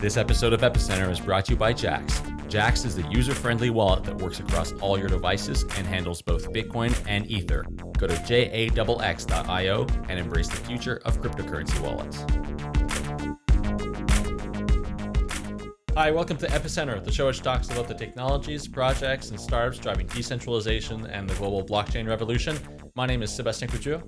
This episode of Epicenter is brought to you by Jaxx. Jaxx is the user friendly wallet that works across all your devices and handles both Bitcoin and Ether. Go to jaxx.io and embrace the future of cryptocurrency wallets. Hi, welcome to Epicenter, the show which talks about the technologies, projects, and startups driving decentralization and the global blockchain revolution. My name is Sebastien Couture.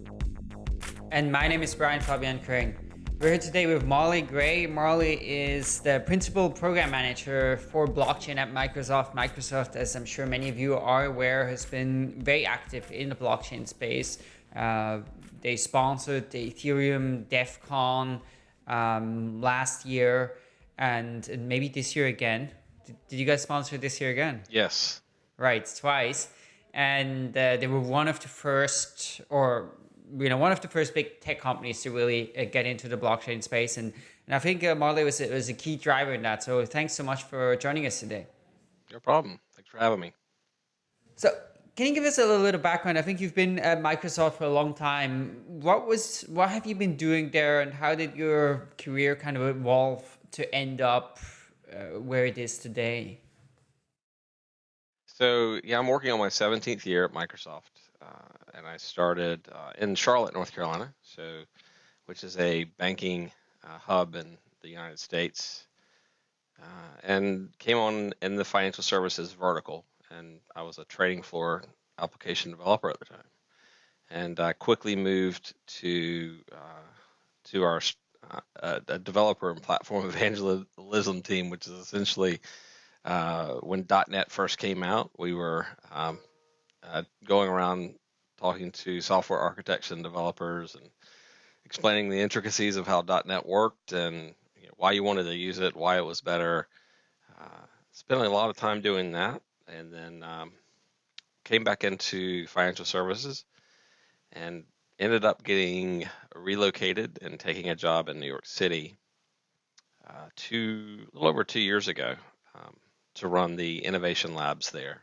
And my name is Brian Fabian Crain. We're here today with Molly Gray. Molly is the principal program manager for blockchain at Microsoft. Microsoft, as I'm sure many of you are aware, has been very active in the blockchain space. Uh, they sponsored the Ethereum Devcon um, last year and, and, maybe this year again. Did, did, you guys sponsor this year again? Yes. Right, twice. And uh, they were one of the first, or you know, one of the first big tech companies to really uh, get into the blockchain space. And, and I think uh, Molly was, was a key driver in that. So thanks so much for joining us today. No problem. Thanks for having me. So can you give us a little bit of background? I think you've been at Microsoft for a long time. What was, what have you been doing there and how did your career kind of evolve to end up uh, where it is today? So yeah, I'm working on my 17th year at Microsoft. Uh, and I started uh, in Charlotte, North Carolina, so which is a banking uh, hub in the United States, and came on in the financial services vertical, and I was a trading floor application developer at the time, and I quickly moved to to our uh, a developer and platform evangelism team, which is essentially uh, when .NET first came out, we were um, uh, going around talking to software architects and developers and explaining the intricacies of how .NET worked and you know, why you wanted to use it, why it was better. Uh, spending a lot of time doing that, and then um, came back into financial services and ended up getting relocated and taking a job in New York City uh, two, a little over two years ago um, to run the innovation labs there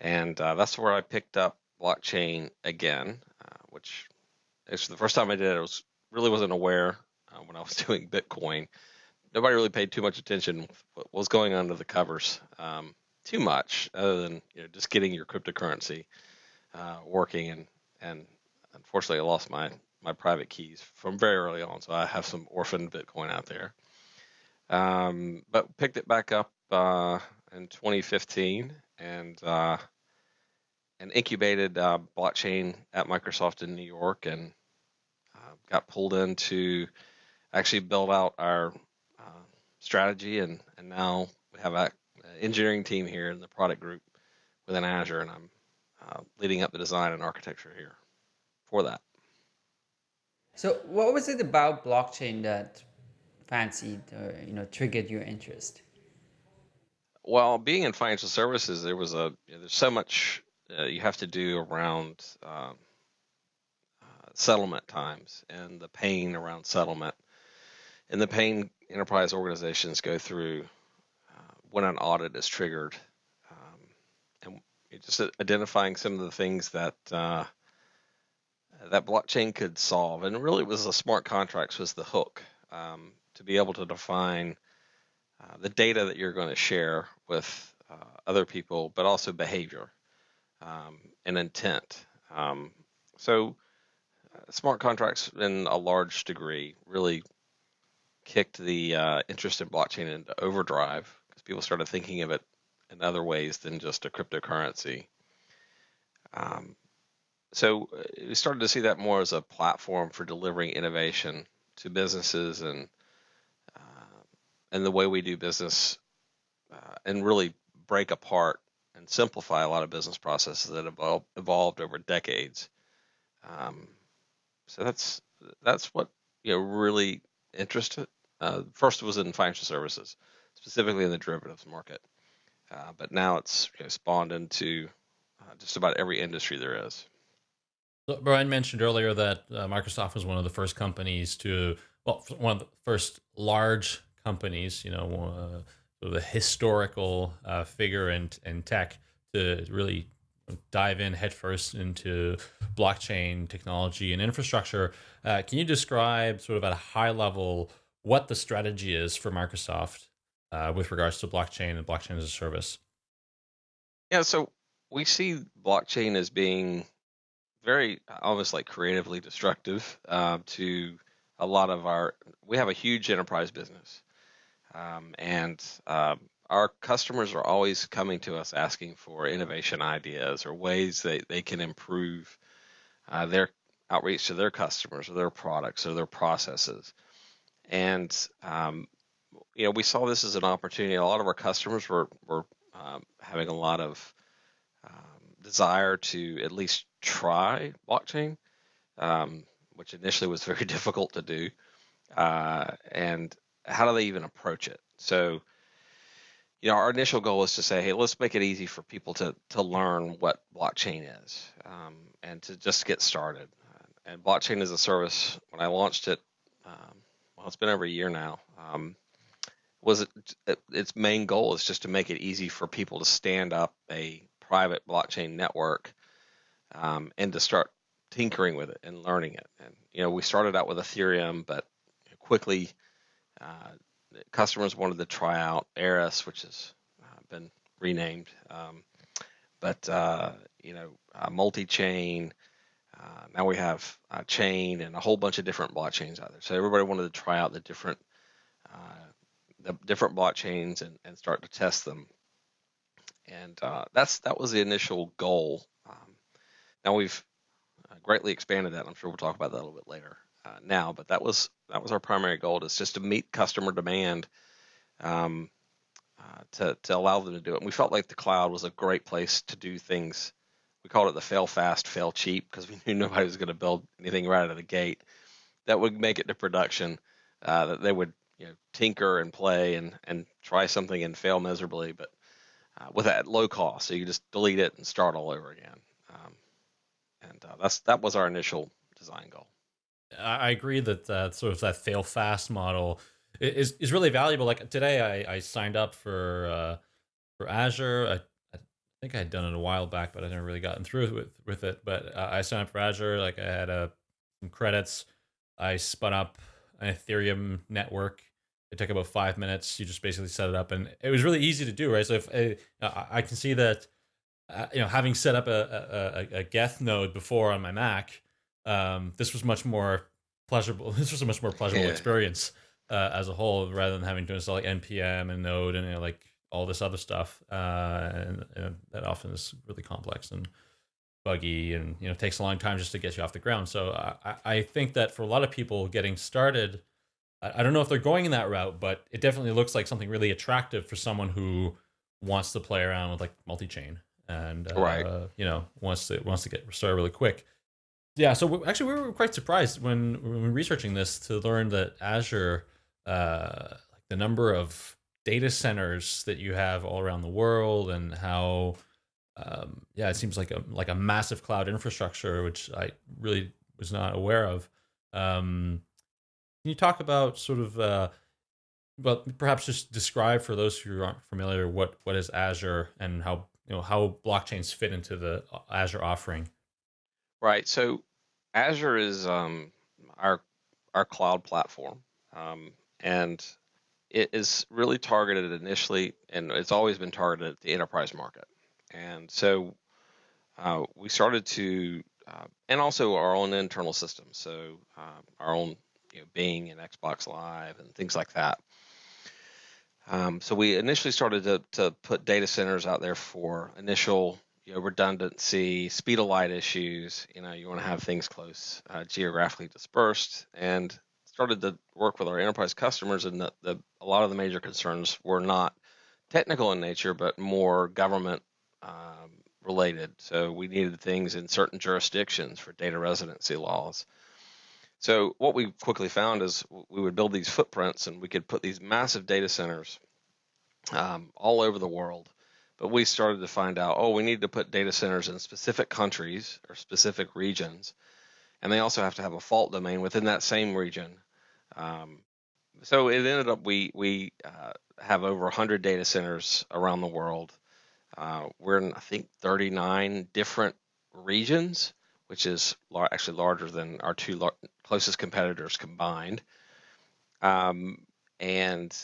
and uh, that's where I picked up blockchain again, uh, which actually the first time I did it, I was really wasn't aware uh, when I was doing Bitcoin. Nobody really paid too much attention what was going on under the covers, um, too much, other than you know, just getting your cryptocurrency uh, working. And and unfortunately, I lost my my private keys from very early on, so I have some orphaned Bitcoin out there. Um, but picked it back up uh, in 2015 and uh, and incubated uh, blockchain at Microsoft in New York, and uh, got pulled in to actually build out our uh, strategy, and and now we have an engineering team here in the product group within Azure, and I'm uh, leading up the design and architecture here for that. So, what was it about blockchain that fancied or you know triggered your interest? Well, being in financial services, there was a you know, there's so much uh, you have to do around um, uh, settlement times and the pain around settlement, and the pain enterprise organizations go through uh, when an audit is triggered, um, and just identifying some of the things that uh, that blockchain could solve, and really was the smart contracts was the hook um, to be able to define uh, the data that you're going to share with uh, other people, but also behavior um, intent. Um, so, uh, smart contracts, in a large degree, really kicked the uh, interest in blockchain into overdrive because people started thinking of it in other ways than just a cryptocurrency. Um, so uh, we started to see that more as a platform for delivering innovation to businesses and and the way we do business uh, and really break apart and simplify a lot of business processes that have evolved over decades. Um, so that's that's what you know really interested. Uh, first was in financial services, specifically in the derivatives market, uh, but now it's you know, spawned into uh, just about every industry there is. So Brian mentioned earlier that uh, Microsoft was one of the first companies to, well, one of the first large companies, you know, uh, sort of a historical uh, figure in, in tech to really dive in headfirst into blockchain technology and infrastructure. Uh, can you describe sort of at a high level what the strategy is for Microsoft uh, with regards to blockchain and blockchain as a service. Yeah, so we see blockchain as being very almost like creatively destructive uh, to a lot of our. We have a huge enterprise business, um, and um, our customers are always coming to us asking for innovation ideas or ways that they can improve uh, their outreach to their customers or their products or their processes. And um, you know, we saw this as an opportunity. A lot of our customers were were um, having a lot of um, desire to at least try blockchain, um, which initially was very difficult to do. Uh, and how do they even approach it? So, you know, our initial goal was to say, hey, let's make it easy for people to to learn what blockchain is um, and to just get started. And blockchain as a service, when I launched it, um, well, it's been over a year now. Um, was it, its main goal is just to make it easy for people to stand up a private blockchain network um, and to start tinkering with it and learning it. And you know, we started out with Ethereum, but quickly uh, customers wanted to try out Eris, which has uh, been renamed. Um, but uh, you know, multi-chain. Uh, now we have a chain and a whole bunch of different blockchains out there. So everybody wanted to try out the different the different blockchains and, and start to test them. And that's that was the initial goal. Um, now we've greatly expanded that. I'm sure we'll talk about that a little bit later uh, now, but that was that was our primary goal is just to meet customer demand um, uh, to to allow them to do it. And we felt like the cloud was a great place to do things. We called it the fail fast, fail cheap because we knew nobody was going to build anything right out of the gate that would make it to production. Uh, that they would you know tinker and play and and try something and fail miserably, but uh, with that low cost, so you just delete it and start all over again. Um, and uh, that's that was our initial design goal. I agree that uh, sort of that fail fast model is is really valuable. Like today, I, I signed up for uh, for Azure. I, I think I had done it a while back, but I never really gotten through with with it. But uh, I signed up for Azure. Like I had a uh, some credits. I spun up an Ethereum network it took about five minutes. You just basically set it up, and it was really easy to do, right? So if uh, I can see that, uh, you know, having set up a, a, a Geth node before on my Mac, um, this was much more pleasurable. This was a much more pleasurable yeah. experience uh, as a whole, rather than having to install like npm and Node and you know, like all this other stuff, uh, and, and that often is really complex and buggy, and you know takes a long time just to get you off the ground. So I, I think that for a lot of people getting started I, don't know if they're going in that route, but it definitely looks like something really attractive for someone who wants to play around with like multi-chain and uh, right. you know wants to wants to get started really quick. Yeah, so actually we were quite surprised when when researching this to learn that Azure, uh, like the number of data centers that you have all around the world and how um, yeah, it seems like a like a massive cloud infrastructure, which I really was not aware of. Um, can you talk about sort of, uh, well, perhaps just describe for those who aren't familiar what what is Azure and how you know how blockchains fit into the uh, Azure offering? Right. So Azure is um, our our cloud platform, um, and it is really targeted initially, and it's always been targeted at the enterprise market. And so uh, we started to, uh, and also our own internal systems. So uh, our own you know, Bing and Xbox Live and things like that. Um, so we initially started to, to put data centers out there for initial you know, redundancy, speed of light issues. You know, you want to have things close, uh, geographically dispersed, and started to work with our enterprise customers. And the, the, a lot of the major concerns were not technical in nature, but more government um, related. So we needed things in certain jurisdictions for data residency laws. So what we quickly found is we would build these footprints and we could put these massive data centers um, all over the world. But we started to find out, oh, we need to put data centers in specific countries or specific regions. And they also have to have a fault domain within that same region. Um, so it ended up we we uh, have over 100 data centers around the world. Uh, we're in I think 39 different regions, which is actually larger than our two closest competitors combined. um, and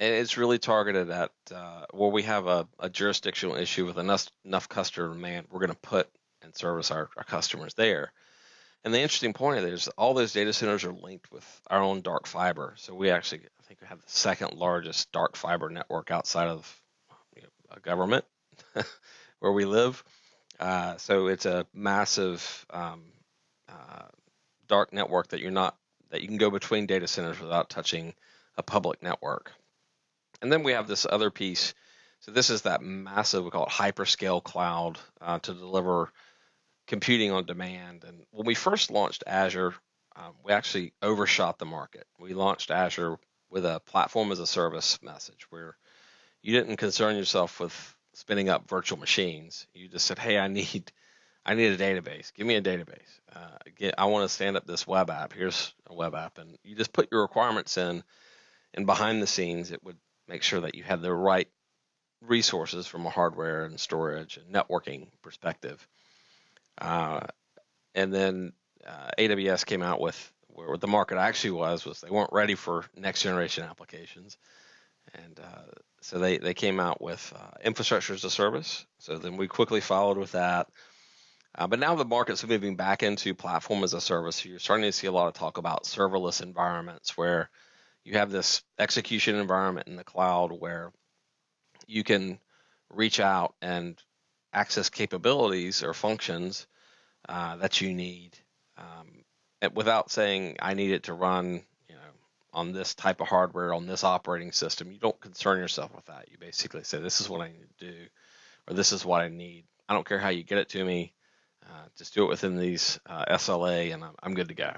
and it's really targeted at uh, where we have a, a, jurisdictional issue with enough enough customer demand. We're going to put and service our, our customers there. And the interesting point of all those data centers are linked with our own dark fiber. So we actually, I think, we have the second largest dark fiber network outside of you know, a government where we live. Uh, so it's a massive um, uh, dark network that you're not that you can go between data centers without touching a public network. And then we have this other piece. So this is that massive, we call it hyperscale cloud uh, to deliver computing on demand. And when we first launched Azure, um, we actually overshot the market. We launched Azure with a platform as a service message where you didn't concern yourself with spinning up virtual machines. You just said, "Hey, I need, I need a database. Give me a database. Uh, get, I want to stand up this web app. Here's a web app." And you just put your requirements in, and behind the scenes, it would make sure that you had the right resources from a hardware and storage and networking perspective. Uh, and then uh, AWS came out with where the market actually was was they weren't ready for next generation applications, and uh, so they they came out with uh, infrastructure as a service. So then we quickly followed with that. Uh, but now the market's moving back into platform as a service. So you're starting to see a lot of talk about serverless environments where you have this execution environment in the cloud where you can reach out and access capabilities or functions uh, that you need um, without saying I need it to run, you know, on this type of hardware on this operating system. You don't concern yourself with that. You basically say this is what I need to do, or this is what I need. I don't care how you get it to me. Uh, just do it within these uh, SLA, and I'm, I'm, good to go.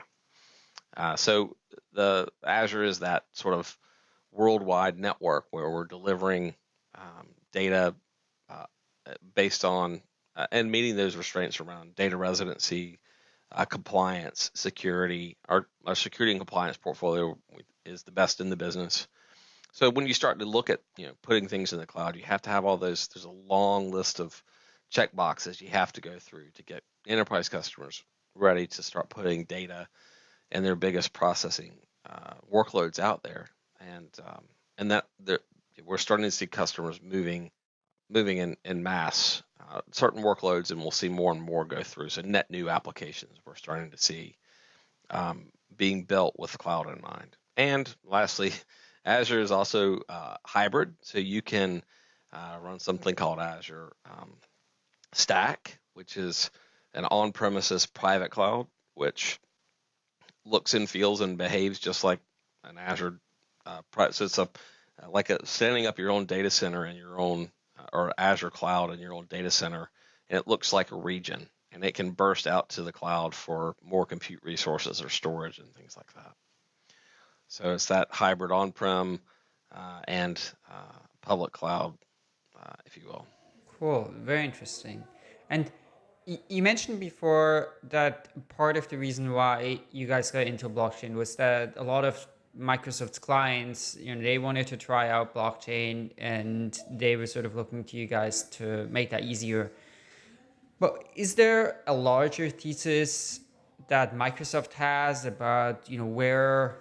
Uh, so the Azure is that sort of worldwide network where we're delivering um, data uh, based on uh, and meeting those restraints around data residency, uh, compliance, security. Our, our security and compliance portfolio is the best in the business. So when you start to look at you know putting things in the cloud, you have to have all those. There's a long list of check boxes you have to go through to get enterprise customers ready to start putting data and their biggest processing uh, workloads out there, and um, and that we're starting to see customers moving moving in, in mass uh, certain workloads, and we'll see more and more go through. So net new applications we're starting to see um, being built with cloud in mind. And lastly, Azure is also uh, hybrid, so you can uh, run something called Azure um, Stack, which is an on-premises private cloud, which looks and feels and behaves just like an Azure. Uh, so it's a like a standing up your own data center in your own or Azure cloud in your own data center, and it looks like a region, and it can burst out to the cloud for more compute resources or storage and things like that. So it's that hybrid on-prem uh, and uh, public cloud, uh, if you will. Cool, very interesting. And you mentioned before that part of the reason why you guys got into blockchain was that a lot of Microsoft's clients, you know, they wanted to try out blockchain and they were sort of looking to you guys to make that easier. But is there a larger thesis that Microsoft has about, you know, where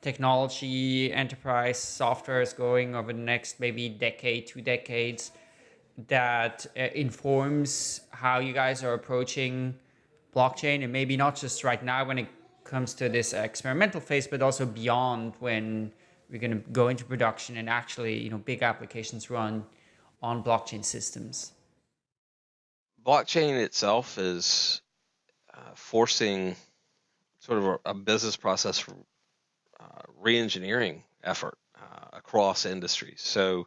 technology, enterprise software is going over the next maybe decade, two decades that uh, informs how you guys are approaching blockchain and maybe not just right now when it comes to this experimental phase, but also beyond when we're going to go into production and actually, you know, big applications run on blockchain systems? Blockchain itself is uh, forcing sort of a, a business process uh, re-engineering effort uh, across industries. So,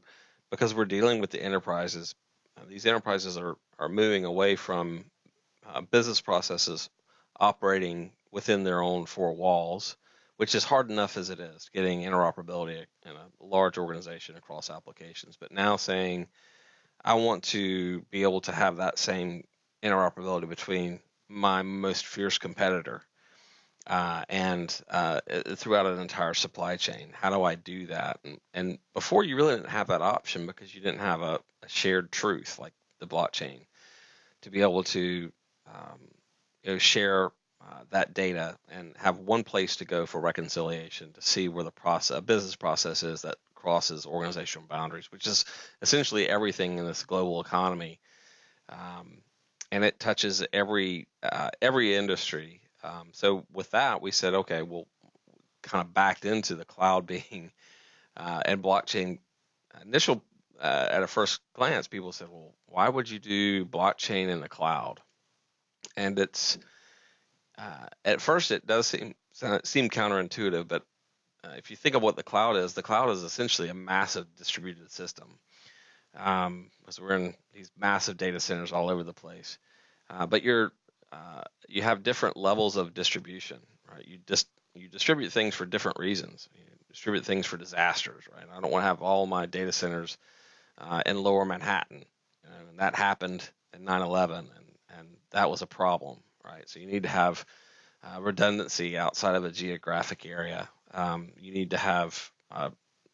because we're dealing with the enterprises, uh, these enterprises are are moving away from uh, business processes operating within their own four walls, which is hard enough as it is getting interoperability in a large organization across applications. But now saying, I want to be able to have that same interoperability between my most fierce competitor uh, and uh, throughout an entire supply chain. How do I do that? And, and, before you really didn't have that option because you didn't have a, a shared truth like the blockchain to be able to um, you know, share uh, that data and have one place to go for reconciliation to see where the process, business process is that crosses organizational boundaries, which is essentially everything in this global economy, um, and it touches every uh, every industry. Um, so with that, we said, okay, we'll kind of backed into the cloud being uh, and blockchain. Initial uh, at a first glance, people said, well, why would you do blockchain in the cloud? And it's uh, at first it does seem seem counterintuitive, but uh, if you think of what the cloud is, the cloud is essentially a massive distributed system. Um, so we're in these massive data centers all over the place, uh, but you're uh, you have different levels of distribution, right? You just you distribute things for different reasons. You distribute things for disasters, right? I don't want to have all my data centers uh, in Lower Manhattan, and that happened in 9/11, and and that was a problem, right? So you need to have uh, redundancy outside of a geographic area. Um, you need to have uh,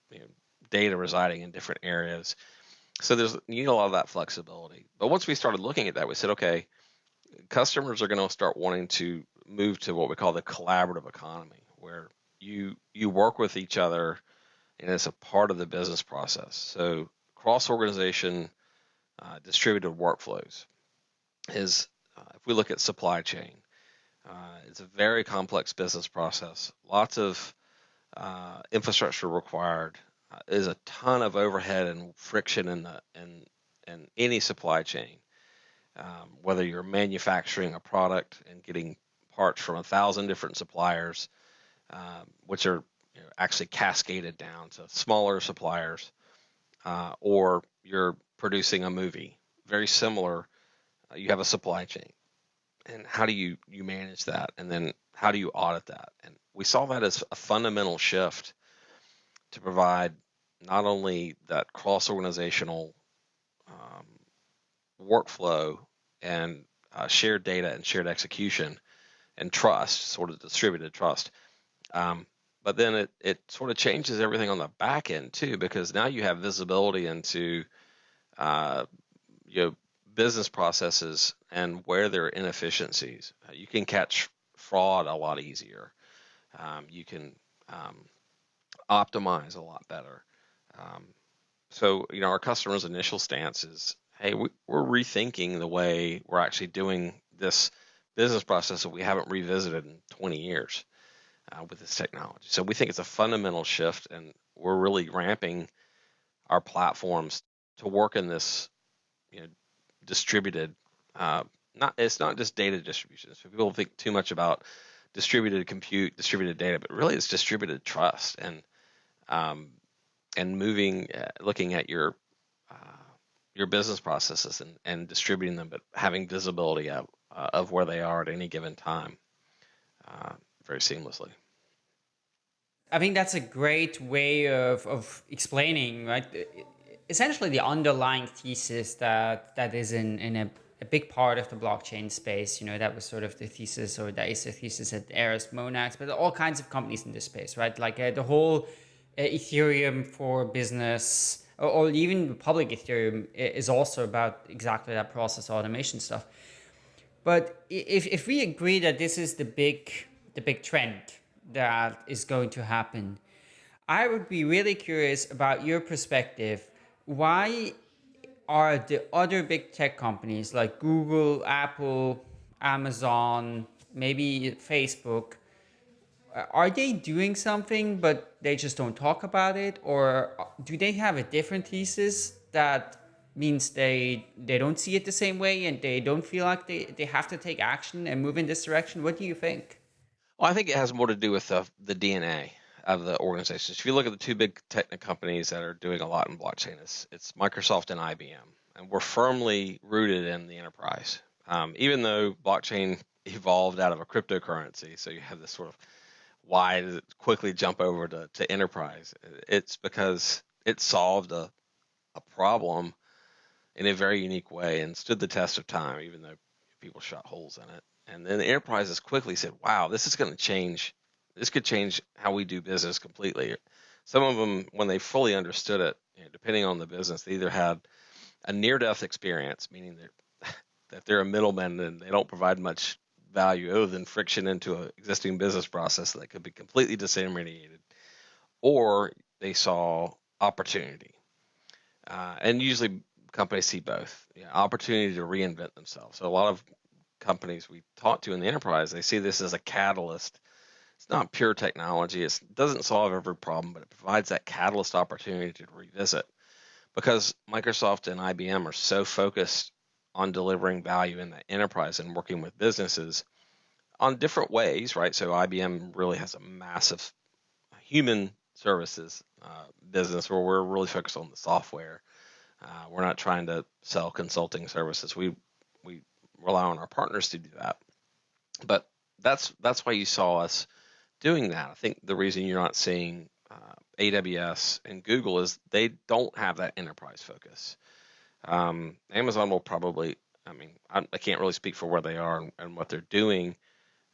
you know, data residing in different areas. So there's you need a lot of that flexibility. But once we started looking at that, we said, okay, customers are going to start wanting to move to what we call the collaborative economy, where you you work with each other, and it's a part of the business process. So cross organization uh, distributed workflows is uh, if we look at supply chain, uh, it's a very complex business process. Lots of uh, infrastructure required. Uh, there's a ton of overhead and friction in the in in any supply chain. Um, whether you're manufacturing a product and getting parts from a thousand different suppliers, um, which are you know, actually cascaded down to smaller suppliers, uh, or you're producing a movie, very similar. Uh, you have a supply chain and how do you you manage that and then how do you audit that and we saw that as a fundamental shift to provide not only that cross organizational um, workflow and uh, shared data and shared execution and trust sort of distributed trust um, but then it, it sort of changes everything on the back end too because now you have visibility into uh, business processes and where there are inefficiencies. Uh, you can catch fraud a lot easier. Um, you can um, optimize a lot better. Um, so, you know, our customers' initial stance is, hey, we, are rethinking the way we're actually doing this business process that we haven't revisited in 20 years uh, with this technology. So we think it's a fundamental shift, and we're really ramping our platforms to work in this you know, distributed. Uh, not it's not just data distribution. So people think too much about distributed compute, distributed data, but really it's distributed trust and um, and moving, uh, looking at your your business processes and, and distributing them, but having visibility of, uh, of where they are at any given time, uh, very seamlessly. I think that's a great way of, of explaining, right? essentially the underlying thesis that that is in in a, a big part of the blockchain space. You know, that was sort of the thesis, or that is the thesis at Eris Monax, but all kinds of companies in this space, right? Like uh, the whole uh, Ethereum for business, or, or even public Ethereum is also about exactly that process automation stuff. But if, if we agree that this is the big the big trend that is going to happen, I would be really curious about your perspective why are the other big tech companies like Google, Apple, Amazon, maybe Facebook, are they doing something but they just don't talk about it? Or do they have a different thesis that means they they don't see it the same way and they don't feel like they, they have to take action and move in this direction? What do you think? Well, I think it has more to do with the, the DNA of the organizations. If you look at the two big tech companies that are doing a lot in blockchain, it's, it's Microsoft and IBM, and we're firmly rooted in the enterprise. Um, even though blockchain evolved out of a cryptocurrency, so you have this sort of why does it quickly jump over to, to enterprise? It's because it solved a, a problem in a very unique way and stood the test of time, even though people shot holes in it. And then the enterprises quickly said, wow, this is going to change this could change how we do business completely. Some of them, when they fully understood it, you know, depending on the business, they either had a near-death experience, meaning that they're a middleman and they don't provide much value other than friction into an existing business process that could be completely disintermediated, or they saw opportunity. Uh, and usually companies see both opportunity to reinvent themselves. So a lot of companies we talk to in the enterprise, they see this as a catalyst. It's not pure technology. It doesn't solve every problem, but it provides that catalyst opportunity to revisit. Because Microsoft and IBM are so focused on delivering value in the enterprise and working with businesses on different ways, right? So IBM really has a massive human services uh, business where we're really focused on the software. Uh, we're not trying to sell consulting services. We we rely on our partners to do that. But that's that's why you saw us doing that. I think the reason you're not seeing uh, AWS and Google is they don't have that enterprise focus. Um, Amazon will probably, I mean, I, I, can't really speak for where they are and, and what they're doing,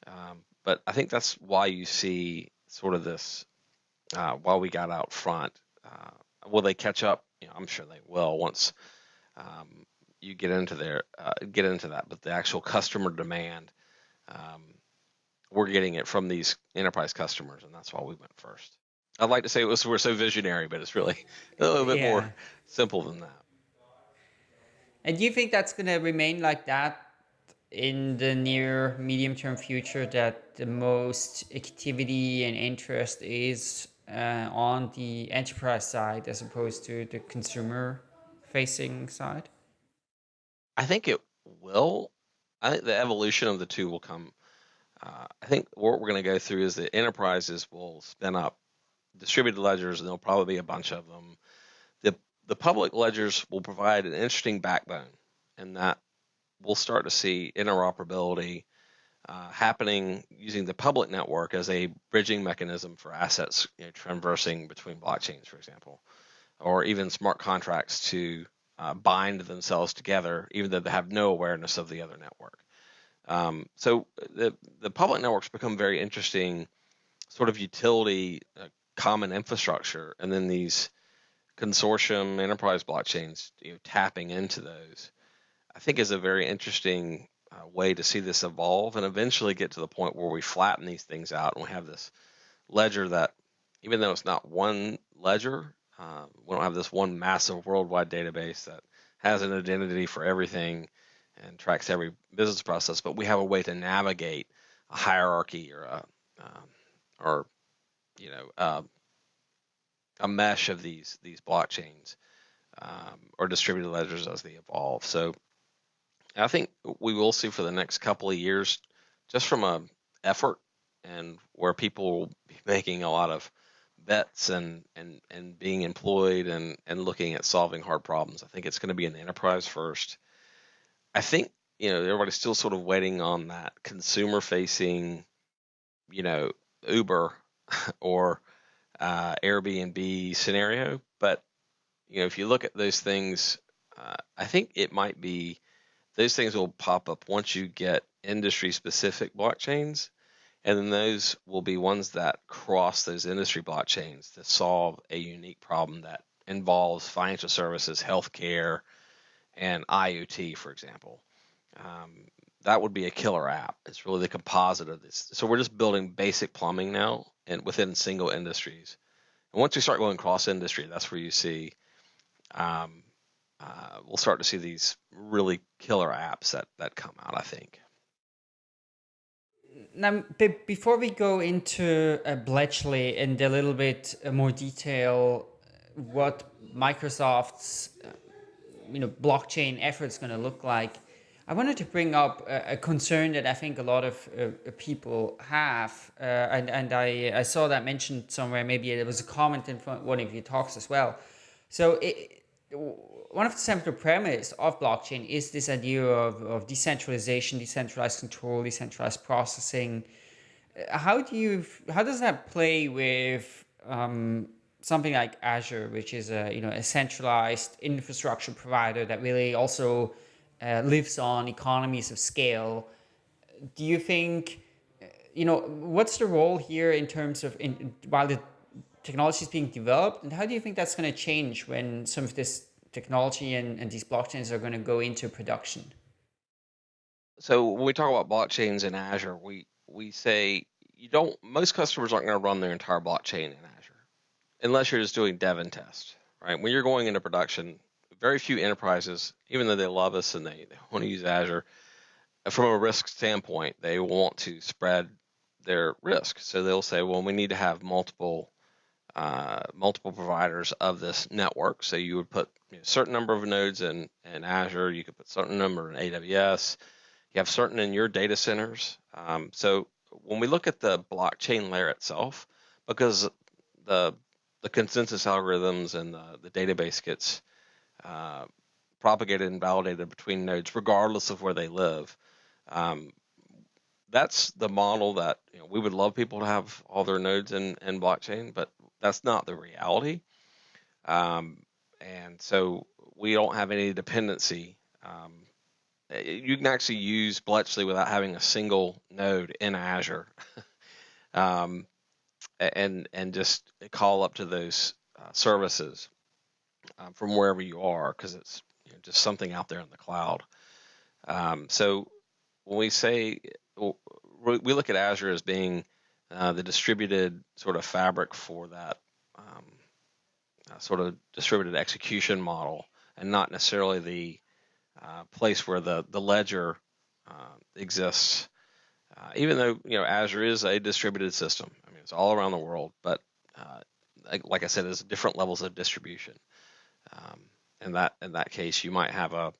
um, but I think that's why you see sort of this. Uh, while we got out front, uh, will they catch up? You know, I'm sure they will once um, you get into there, uh, get into that. But the actual customer demand, um, we're getting it from these enterprise customers, and that's why we went first. I'd like to say it was we're so visionary, but it's really a little bit yeah. more simple than that. And do you think that's going to remain like that in the near medium term future? That the most activity and interest is uh, on the enterprise side as opposed to the consumer facing side? I think it will. I think the evolution of the two will come. Uh, I think what we're going to go through is that enterprises will spin up distributed ledgers, and there'll probably be a bunch of them. The public ledgers will provide an interesting backbone, and that we'll start to see interoperability uh, happening using the public network as a bridging mechanism for assets you know, traversing between blockchains, for example, or even smart contracts to uh, bind themselves together, even though they have no awareness of the other network. Um, so the the public networks become very interesting, sort of utility, uh, common infrastructure, and then these consortium enterprise blockchains, you know, tapping into those, I think is a very interesting uh, way to see this evolve and eventually get to the point where we flatten these things out and we have this ledger that, even though it's not one ledger, uh, we don't have this one massive worldwide database that has an identity for everything and tracks every business process, but we have a way to navigate a hierarchy or a um, or you know uh, a mesh of these these blockchains um, or distributed ledgers as they evolve. So I think we will see for the next couple of years, just from a effort and where people will be making a lot of bets and and and being employed and and looking at solving hard problems. I think it's going to be an enterprise first. I think you know everybody's still sort of waiting on that consumer facing, you know, Uber or uh, Airbnb scenario. But you know, if you look at those things, uh, I think it might be those things will pop up once you get industry specific blockchains and then those will be ones that cross those industry blockchains to solve a unique problem that involves financial services, healthcare, and IoT, for example. Um, that would be a killer app. It's really the composite of this. So we're just building basic plumbing now and within single industries. And once we start going cross industry, that's where you see um, uh, we'll start to see these really killer apps that that come out. I think now, before we go into uh, Bletchley and a little bit uh, more detail, what Microsoft's uh, you know blockchain efforts going to look like, I wanted to bring up a, concern that I think a lot of uh, uh people have, uh, and and I I saw that mentioned somewhere. Maybe there was a comment in one of your talks as well. So it, one of the central premise of blockchain is this idea of, of decentralization, decentralized control, decentralized processing. Uh, how do you how does that play with um, something like Azure, which is a you know a centralized infrastructure provider that really also uh, lives on economies of scale? Do you think uh, you know what's the role here in terms of in, while the technology is being developed, and how do you think that's going to change when some of this technology and, and these blockchains are going to go into production? so when we talk about blockchains in Azure, we we say you don't. Most customers aren't going to run their entire blockchain in Azure, unless you're just doing dev and test, right? When you're going into production, very few enterprises, even though they love us and they, they want to use Azure, from a risk standpoint, they want to spread their risk. So they'll say, well, we need to have multiple uh, multiple providers of this network. So you would put a certain number of nodes in, in Azure, you could put a certain number in AWS, you have certain in your data centers. Um, so when we look at the blockchain layer itself, because the the consensus algorithms and the, the database gets uh, propagated and validated between nodes, regardless of where they live. Um, that's the model that you know, we would love people to have all their nodes in, in blockchain, but that's not the reality. Um, and so we don't have any dependency. Um, you can actually use Bletchley without having a single node in Azure, um, and and just call up to those uh, services uh, from wherever you are because it's you know, just something out there in the cloud. Um, so when we say we look at Azure as being uh, the distributed sort of fabric for that um, uh, sort of distributed execution model, and not necessarily the uh, place where the the ledger uh, exists. Uh, even though you know Azure is a distributed system, I mean it's all around the world, but uh, like, like, I said, there's different levels of distribution. Um, in that in that case, you might have a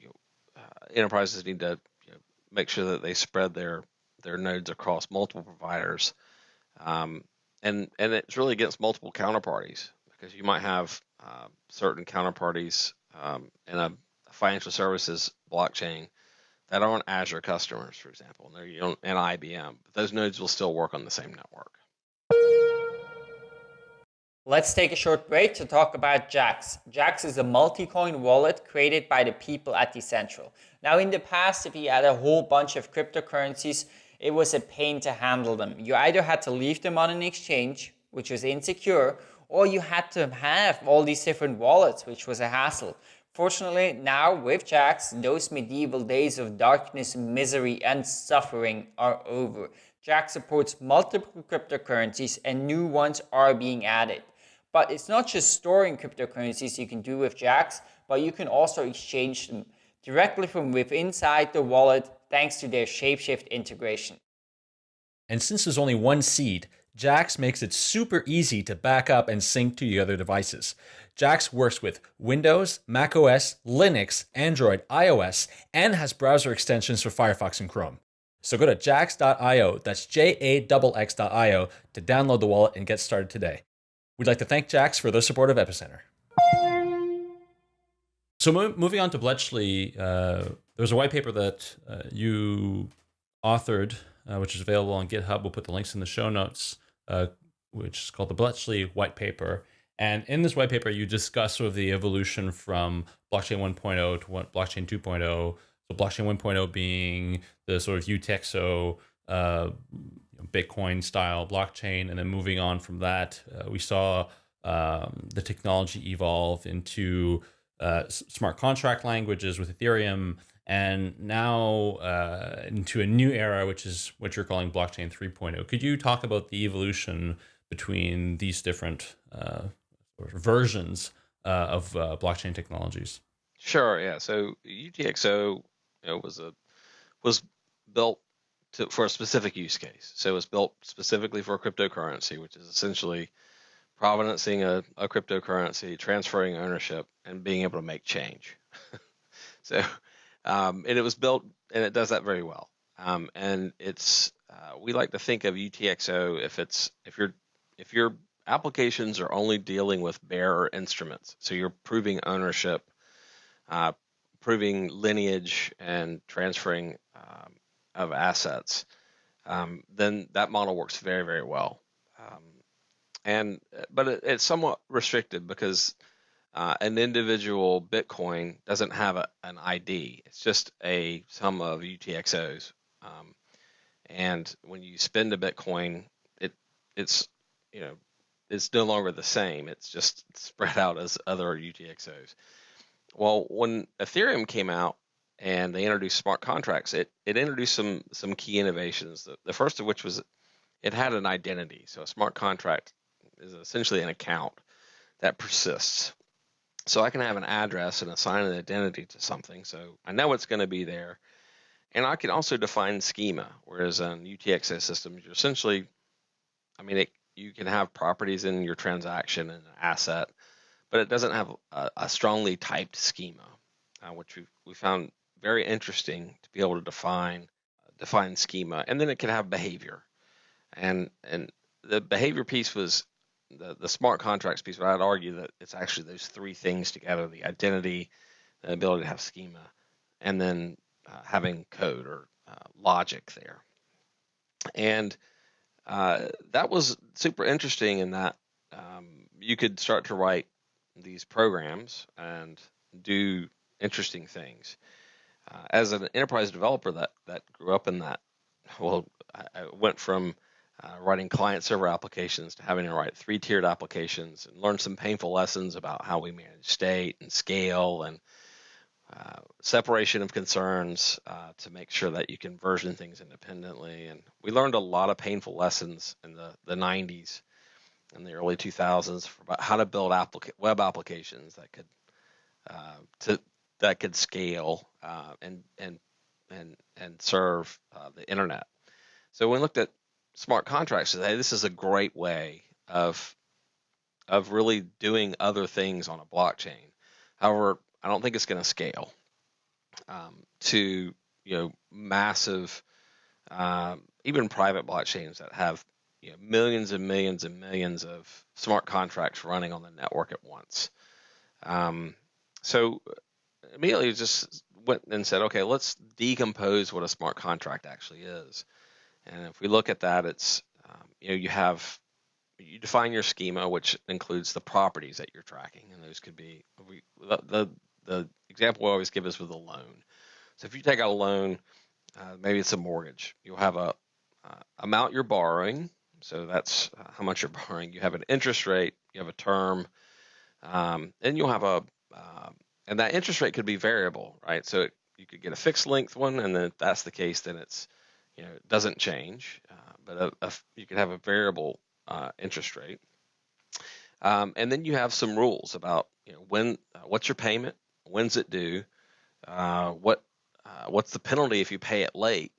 you know, enterprises need to make sure that they spread their their nodes across multiple providers, um, and and it's really against multiple counterparties because you might have uh, certain counterparties um, in a financial services blockchain that aren't Azure customers, for example, and they're you know, and IBM. But those nodes will still work on the same network. Let's take a short break to talk about Jaxx. Jaxx is a multi-coin wallet created by the people at Decentral. Now in the past, if you had a whole bunch of cryptocurrencies, it was a pain to handle them. You either had to leave them on an exchange, which was insecure, or you had to have all these different wallets, which was a hassle. Fortunately, now with Jaxx, those medieval days of darkness, misery, and suffering are over. Jaxx supports multiple cryptocurrencies and new ones are being added. But it's not just storing cryptocurrencies you can do with Jaxx, but you can also exchange them directly from within inside the wallet thanks to their Shapeshift integration. And since there's only one seed, Jaxx makes it super easy to back up and sync to your other devices. Jaxx works with Windows, macOS, Linux, Android, iOS, and has browser extensions for Firefox and Chrome. So go to jaxx.io, that's J-A-X-X.io, to download the wallet and get started today. We'd like to thank Jaxx for their support of Epicenter. So mo moving on to Bletchley, uh, a white paper that uh, you authored, uh, which is available on GitHub. We'll put the links in the show notes, uh, which is called the Bletchley White Paper. And in this white paper, you discuss sort of the evolution from blockchain 1.0 to blockchain 2.0. So blockchain 1.0 being the sort of UTXO uh, Bitcoin style blockchain. And then moving on from that, uh, we saw um, the technology evolve into uh, smart contract languages with Ethereum, and now uh, into a new era, which is what you're calling blockchain 3.0. Could you talk about the evolution between these different uh, versions uh, of uh, blockchain technologies? Sure. Yeah. So UTXO you know, was a was built to, for a specific use case. So it was built specifically for cryptocurrency, which is essentially provenancing a, a cryptocurrency, transferring ownership, and being able to make change. so, um, and it was built, and it does that very well. Um, and it's uh, we like to think of UTXO if it's if your if your applications are only dealing with bearer instruments, so you're proving ownership, uh, proving lineage, and transferring um, of assets, um, then that model works very, very well. Um, and but it, it's somewhat restricted because uh, an individual Bitcoin doesn't have a, an ID. It's just a sum of UTXOs. Um, and when you spend a Bitcoin, it it's you know it's no longer the same. It's just spread out as other UTXOs. Well, when Ethereum came out, and they introduced smart contracts. It it introduced some some key innovations. The, the first of which was it had an identity. So a smart contract is essentially an account that persists. So I can have an address and assign an identity to something. So I know it's going to be there. And I can also define schema, whereas on UTXO systems, you're essentially, I mean, it, you can have properties in your transaction and an asset, but it doesn't have a, a strongly typed schema, uh, which we, we found very interesting to be able to define define schema. And then it can have behavior. And and the behavior piece was the, the smart contracts piece, but I'd argue that it's actually those three things together the identity, the ability to have schema, and then uh, having code or uh, logic there. And uh, that was super interesting in that um, you could start to write these programs and do interesting things. Uh, as an enterprise developer that, that grew up in that, well, I, I went from uh, writing client server applications to having to write three tiered applications and learn some painful lessons about how we manage state and scale and uh, separation of concerns uh, to make sure that you can version things independently. And we learned a lot of painful lessons in the, the 90s and the early 2000s about how to build applica- web applications that could uh, to that could scale uh, and and and and serve uh, the internet. So when we looked at smart contracts today, this is a great way of of really doing other things on a blockchain. However, I don't think it's going to scale um, to you know massive, um, even private blockchains that have you know, millions and millions and millions of smart contracts running on the network at once. Um, so immediately just went and said, okay, let's decompose what a smart contract actually is. And if we look at that, it's um, you know you have you define your schema, which includes the properties that you're tracking, and those could be we, the, the the example we always give is with a loan. So if you take out a loan, uh, maybe it's a mortgage, you'll have a uh, amount you're borrowing. So that's uh, how much you're borrowing. You have an interest rate, you have a term, um, and you'll have a uh, and that interest rate could be variable, right? So it, you could get a fixed length one, and then if that's the case, then it's you know it doesn't change, uh, but a, a, you could have a variable uh, interest rate. Um, and then you have some rules about you know when uh, what's your payment, when's it due, uh, what uh, what's the penalty if you pay it late,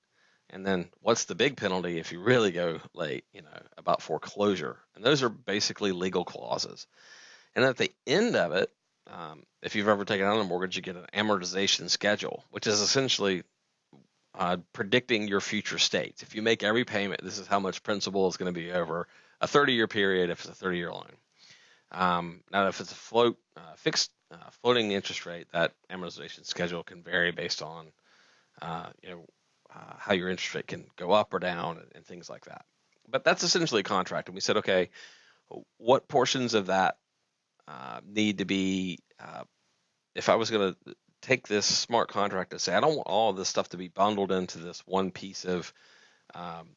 and then what's the big penalty if you really go late, you know, about foreclosure. And those are basically legal clauses. And at the end of it, um, if you've ever taken out a mortgage, you get an amortization schedule, which is essentially uh, predicting your future states. If you make every payment, this is how much principal is going to be over a 30 year period if it's a 30 year loan. Um, now, if it's a float uh, fixed uh, floating interest rate, that amortization schedule can vary based on uh, you know uh, how your interest rate can go up or down and, and, things like that. But that's essentially a contract, and we said, okay, what portions of that uh, need to be? Uh, if I was going to take this smart contract and say, I don't want all of this stuff to be bundled into this one piece of um,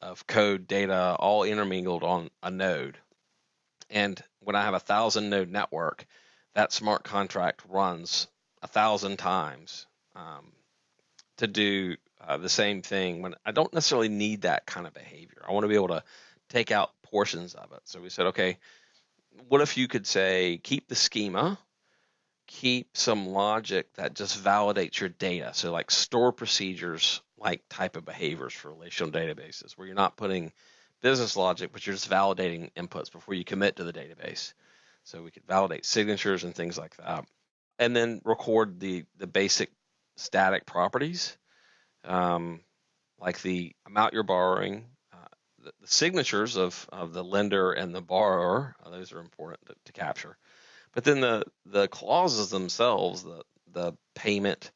of code data all intermingled on a node. And when I have a thousand node network, that smart contract runs a thousand times um, to do uh, the same thing when I don't necessarily need that kind of behavior. I want to be able to take out portions of it. So we said, okay, what if you could say keep the schema, keep some logic that just validates your data. So like store procedures like type of behaviors for relational databases where you're not putting business logic, but you're just validating inputs before you commit to the database. So we could validate signatures and things like that. And then record the, the basic static properties, um, like the amount you're borrowing, the, signatures of, of the lender and the borrower. Uh, those are important to, to, capture. But then the, the clauses themselves, the, the payment,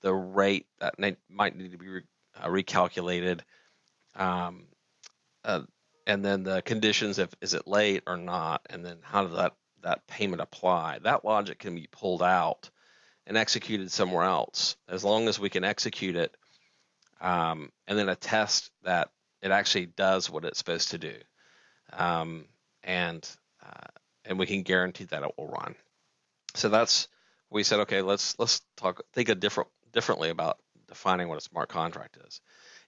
the rate that might need to be re, uh, recalculated, um, uh, and then the conditions if is it late or not, and then how does that that payment apply. That logic can be pulled out and executed somewhere else as long as we can execute it um, and then attest that it actually does what it's supposed to do. Um, and uh, and we can guarantee that it will run. So that's we said, okay, let's let's talk think a different differently about defining what a smart contract is.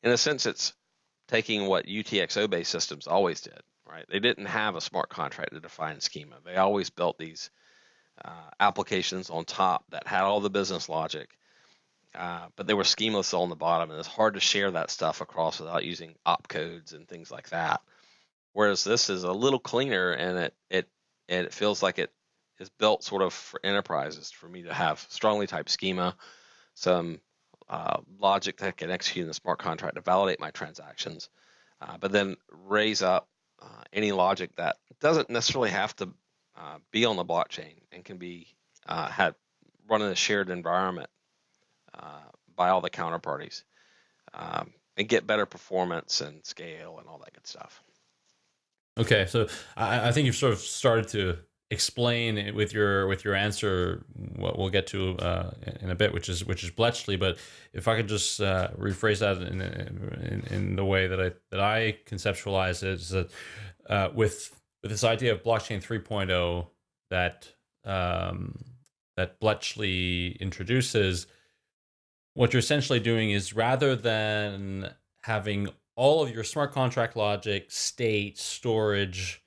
In a sense, it's taking what UTXO based systems always did, right? They didn't have a smart contract to define schema. They always built these uh, applications on top that had all the business logic, uh, but they were schemaless on the bottom, and it's hard to share that stuff across without using opcodes and things like that. Whereas this is a little cleaner, and it it it feels like it is built sort of for enterprises for me to have strongly typed schema, some uh, logic that can execute in the smart contract to validate my transactions, uh, but then raise up uh, any logic that doesn't necessarily have to uh, be on the blockchain and can be had run in a shared environment uh, by all the counterparties um, and get better performance and scale and all that good stuff. Okay, so I, I think you've sort of started to explain with your with your answer what we'll get to uh, in a bit, which is which is Bletchley. But if I could just uh, rephrase that in, in, in the way that I that I conceptualize it, is that uh, with with this idea of blockchain 3.0 that um, that Bletchley introduces, what you're essentially doing is rather than having all of your smart contract logic, state, storage,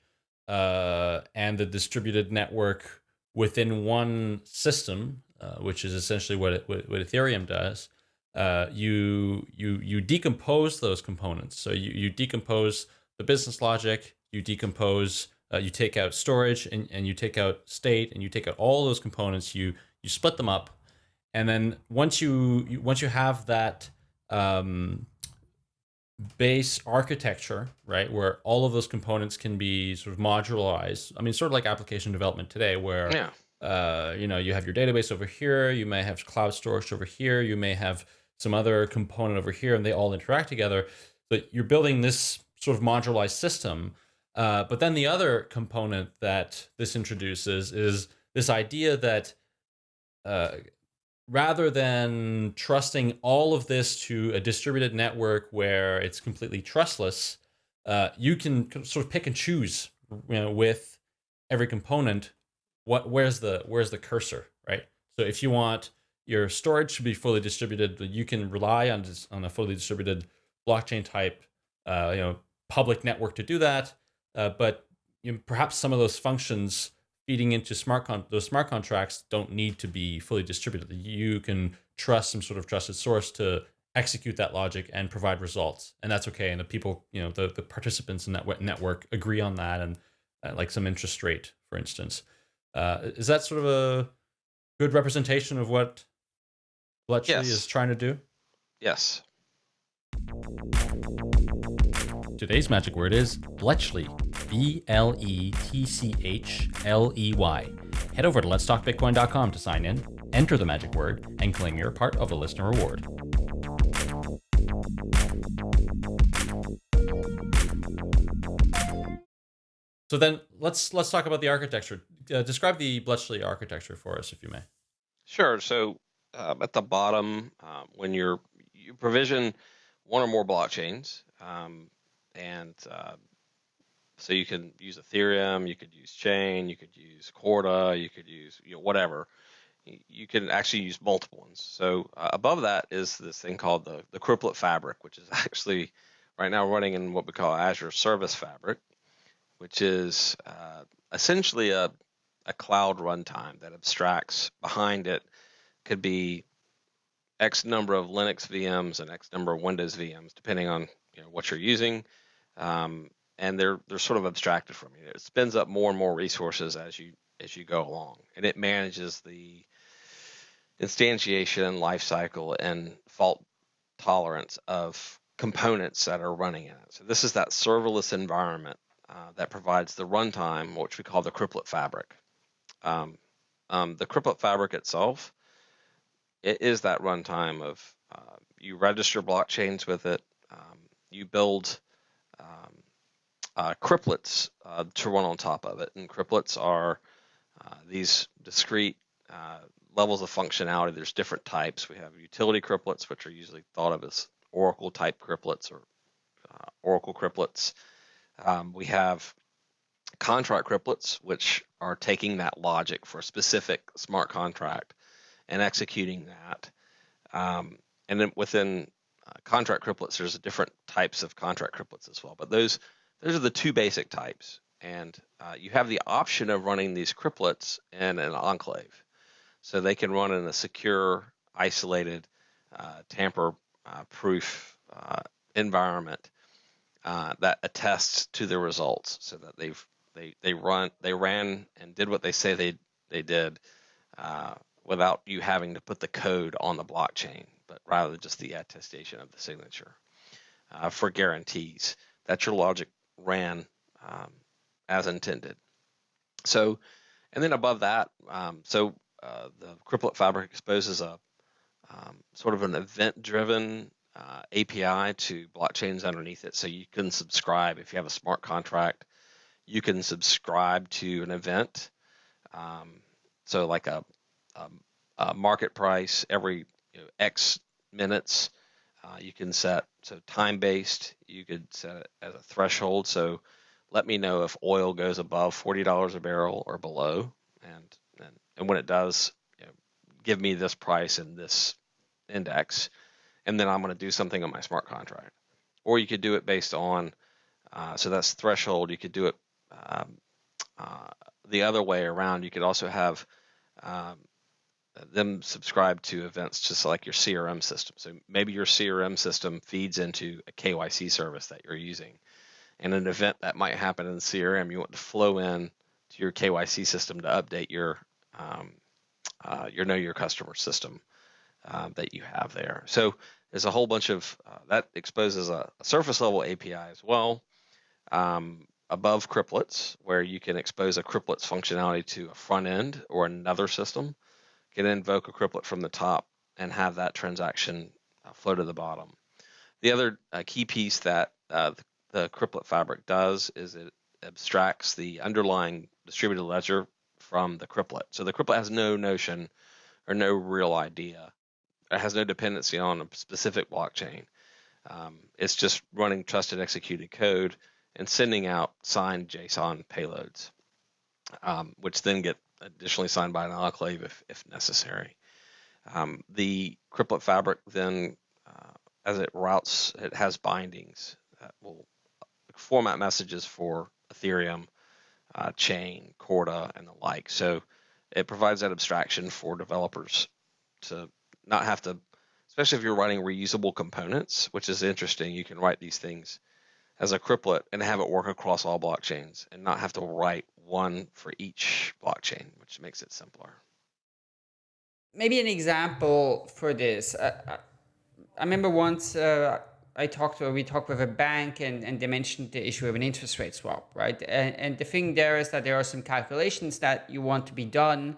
uh, and the distributed network within one system, uh, which is essentially what, it, what, what Ethereum does. Uh, you you you decompose those components. So you you decompose the business logic. You decompose. Uh, you take out storage and, and you take out state and you take out all those components. You you split them up, and then once you, once you have that um, base architecture, right, where all of those components can be sort of modularized. I mean, sort of like application development today, where yeah. uh, you know you have your database over here, you may have cloud storage over here, you may have some other component over here, and they all interact together. But you're building this sort of modularized system. Uh, but then the other component that this introduces is this idea that uh, rather than trusting all of this to a distributed network where it's completely trustless, uh, you can sort of pick and choose you know, with every component what where's the where's the cursor, right? So if you want your storage to be fully distributed, you can rely on on a fully distributed blockchain type, uh, you know, public network to do that. Uh, but you know, perhaps some of those functions feeding into smart con those smart contracts don't need to be fully distributed. You can trust some sort of trusted source to execute that logic and provide results, and that's okay. And the people, you know, the the participants in that network agree on that, and uh, like some interest rate, for instance. Uh, is that sort of a good representation of what Bletchley yes. is trying to do? Yes. Today's magic word is Bletchley. B L E T C H L E Y. Head over to letstalkbitcoin.com to sign in, enter the magic word, and claim your part of the listener reward. So then let's let's talk about the architecture. Uh, describe the Bletchley architecture for us, if you may. Sure. So uh, at the bottom, uh, when you're you provision one or more blockchains, um, and uh, so you can use Ethereum, you could use Chain, you could use Corda, you could use you know whatever. You can actually use multiple ones. So uh, above that is this thing called the the Cryptlet Fabric, which is actually right now running in what we call Azure Service Fabric, which is uh, essentially a a cloud runtime that abstracts behind it could be X number of Linux VMs and X number of Windows VMs, depending on you know, what you're using. Um, and they're they're sort of abstracted from you. It spins up more and more resources as you as you go along, and it manages the instantiation, lifecycle, and fault tolerance of components that are running in it. So this is that serverless environment uh, that provides the runtime, which we call the Cryptlet fabric. Um, um, the Cryptlet fabric itself, it is that runtime of uh, you register blockchains with it, um, you build um, uh, uh, to run on top of it. And cryptlets are uh, these discrete uh, levels of functionality. There's different types. We have utility cryptlets, which are usually thought of as Oracle type cryptlets or Oracle cryptlets. Um, we have contract cryptlets, which are taking that logic for a specific smart contract and executing that. Um, and then within uh, contract cryptlets, there's different types of contract cryptlets as well. But those those are the two basic types, and uh, you have the option of running these cryptlets in an enclave, so they can run in a secure, isolated, uh, tamper-proof uh, uh, environment uh, that attests to the results, so that they've they they run they ran and did what they say they they did without you having to put the code on the blockchain but rather just the attestation of the signature uh, for guarantees. That's your logic ran um, as intended. So, and then above that, um, so uh, the Cryptlet Fabric exposes a um, sort of an event-driven uh, API to blockchains underneath it. So you can subscribe if you have a smart contract. You can subscribe to an event. Um, so like a, a, a market price every you know, X minutes. Uh, you can set so time based. You could set it as a threshold. So let me know if oil goes above forty dollars a barrel or below, and and, and when it does, you know, give me this price and this index, and then I'm going to do something on my smart contract. Or you could do it based on uh, so that's threshold. You could do it um, uh, the other way around. You could also have um, them subscribe to events just like your CRM system. So maybe your CRM system feeds into a KYC service that you're using. And an event that might happen in the CRM, you want to flow in to your KYC system to update your um, uh, your know your customer system uh, that you have there. So there's a whole bunch of uh, that exposes a, a, surface level API as well um, above Cryptlets, where you can expose a Cryptlets functionality to a front end or another system can invoke a cryptlet from the top and have that transaction uh, flow to the bottom. The other uh, key piece that uh, the, the fabric does is it abstracts the underlying distributed ledger from the cryptlet. So the cryptlet has no notion or no real idea. It has no dependency on a specific blockchain. Um, it's just running trusted executed code and sending out signed JSON payloads, um, which then get additionally signed by an enclave if, if necessary. Um, the Cryptlet fabric then, uh, as it routes, it has bindings that will format messages for Ethereum, uh, Chain, Corda, and the like. So it provides that abstraction for developers to not have to, especially if you're writing reusable components, which is interesting. You can write these things as a cryptlet and have it work across all blockchains and not have to write one for each blockchain, which makes it simpler. Maybe an example for this. Uh, I remember once uh, I talked or we talked with a bank and, and they mentioned the issue of an interest rate swap, right? And, and the thing there is that there are some calculations that you want to be done,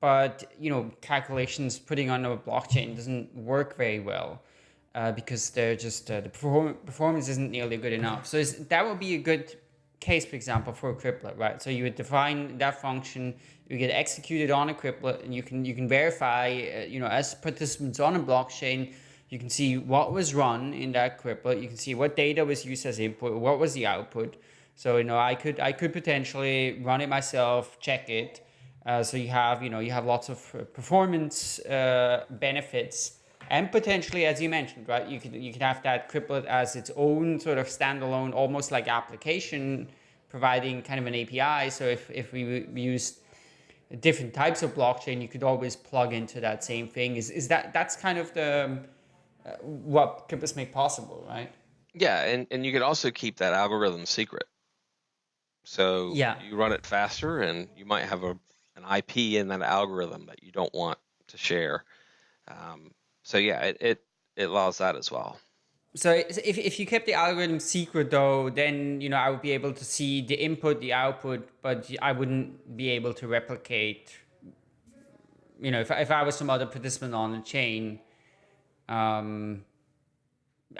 but you know, calculations putting on a blockchain doesn't work very well uh, because they're just uh, the perform performance isn't nearly good enough. So that would be a good case, for example, for a cryptlet, right? So you would define that function, you get executed on a cryptlet, and you can you can verify, uh, you know, as participants on a blockchain, you can see what was run in that cryptlet. You can see what data was used as input, what was the output. So you know, I could I could potentially run it myself, check it. Uh, so you have you know you have lots of uh, performance uh, benefits and potentially, as you mentioned, right, you could you could have that cryptlet as its own sort of standalone, almost like application, providing kind of an API. So if if we use different types of blockchain, you could always plug into that same thing. Is is that that's kind of the uh, what cryptlets make possible, right? Yeah, and and you could also keep that algorithm secret. So yeah. you run it faster, and you might have a an IP in that algorithm that you don't want to share. Um, so yeah, it, it, it allows that as well. So if, if you kept the algorithm secret though, then you know I would be able to see the input, the output, but I wouldn't be able to replicate. You know, if if I was some other participant on the chain, um,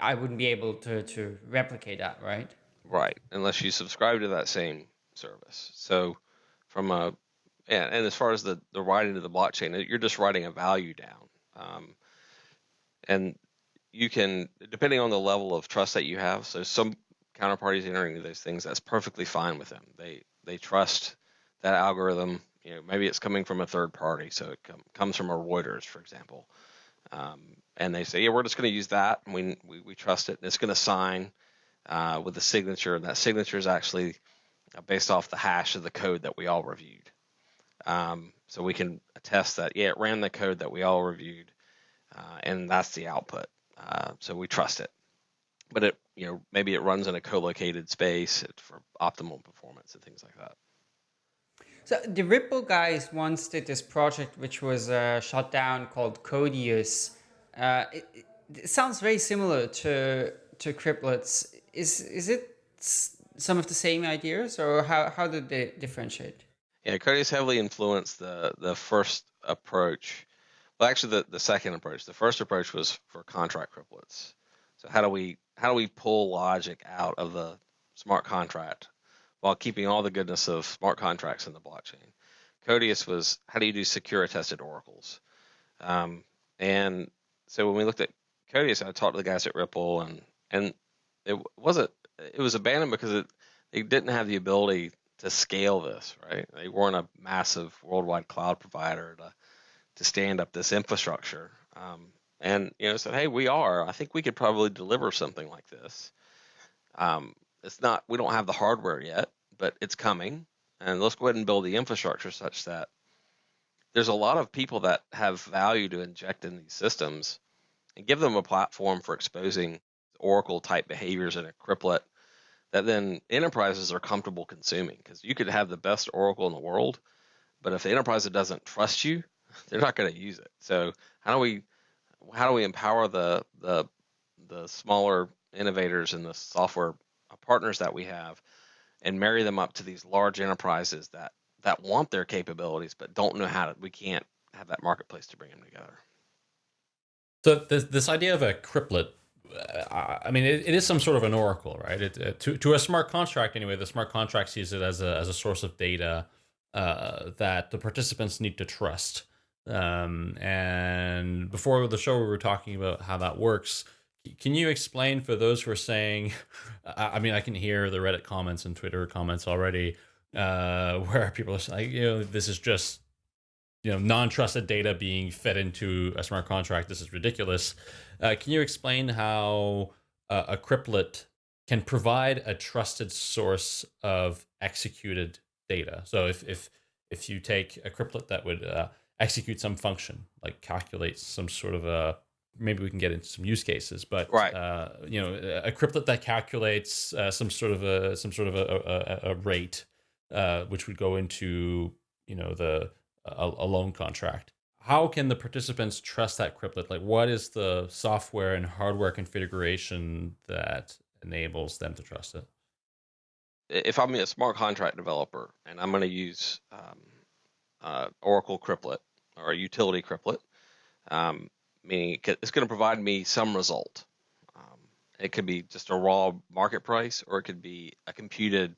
I wouldn't be able to to replicate that, right? Right, unless you subscribe to that same service. So, from a and, and as far as the the writing to the blockchain, you're just writing a value down. Um, and you can depending on the level of trust that you have so some counterparties entering those things that's perfectly fine with them. They they trust that algorithm. You know maybe it's coming from a third party so it com- comes from a reuters for example. Um, and they say, yeah, we're just going to use that, and we, we, we trust it, and it's going to sign uh, with a signature, and that signature is actually uh, based off the hash of the code that we all reviewed. Um, so we can attest that, yeah, it ran the code that we all reviewed, uh, and that's the output. Uh, so we trust it. But it, you know, maybe it runs in a co-located space for optimal performance and things like that. So the Ripple guys once did this project which was uh, shut down called Codius. Uh, it, it, sounds very similar to to Cryptlets. Is is it some of the same ideas, or how how did they differentiate? Yeah, Codius heavily influenced the the first approach. Well, actually, the, the second approach. The first approach was for contract cryptlets. So how do we how do we pull logic out of the smart contract while keeping all the goodness of smart contracts in the blockchain? Codius was how do you do secure attested oracles? Um, and so when we looked at Codius, I talked to the guys at Ripple, and and it wasn't it was abandoned because it they didn't have the ability to scale this, right? They weren't a massive worldwide cloud provider to to stand up this infrastructure. Um, and you know said, hey, we are. I think we could probably deliver something like this. Um, it's not. We don't have the hardware yet, but it's coming. And let's go ahead and build the infrastructure such that there's a lot of people that have value to inject in these systems, and give them a platform for exposing Oracle type behaviors in a cryptlet that then enterprises are comfortable consuming because you could have the best Oracle in the world, but if the enterprise doesn't trust you, they're not going to use it. So how do we how do we empower the the the smaller innovators and the software partners that we have and marry them up to these large enterprises that that want their capabilities but don't know how to we can't have that marketplace to bring them together so this, this idea of a cryptlet uh, I mean, it, it is some sort of an oracle, right? It, to, to a smart contract, anyway, the smart contract sees it as a, as a source of data uh, that the participants need to trust. Um, and before the show, we were talking about how that works. Can you explain for those who are saying, I mean, I can hear the Reddit comments and Twitter comments already, uh, where people are saying, you know, this is just you know non-trusted data being fed into a smart contract. This is ridiculous. Uh, can you explain how uh, a cryptlet can provide a trusted source of executed data? So if if if you take a cryptlet that would uh, execute some function like calculate some sort of a maybe we can get into some use cases but right. Uh, you know a cryptlet that calculates uh, some sort of a some sort of a, a, a rate uh, which would go into you know the a, a loan contract. How can the participants trust that cryptlet? Like, what is the software and hardware configuration that enables them to trust it? If I'm a smart contract developer and I'm going to use um, uh, Oracle Cryptlet or a utility Cryptlet, um, meaning it's going to provide me some result. Um, it could be just a raw market price, or it could be a computed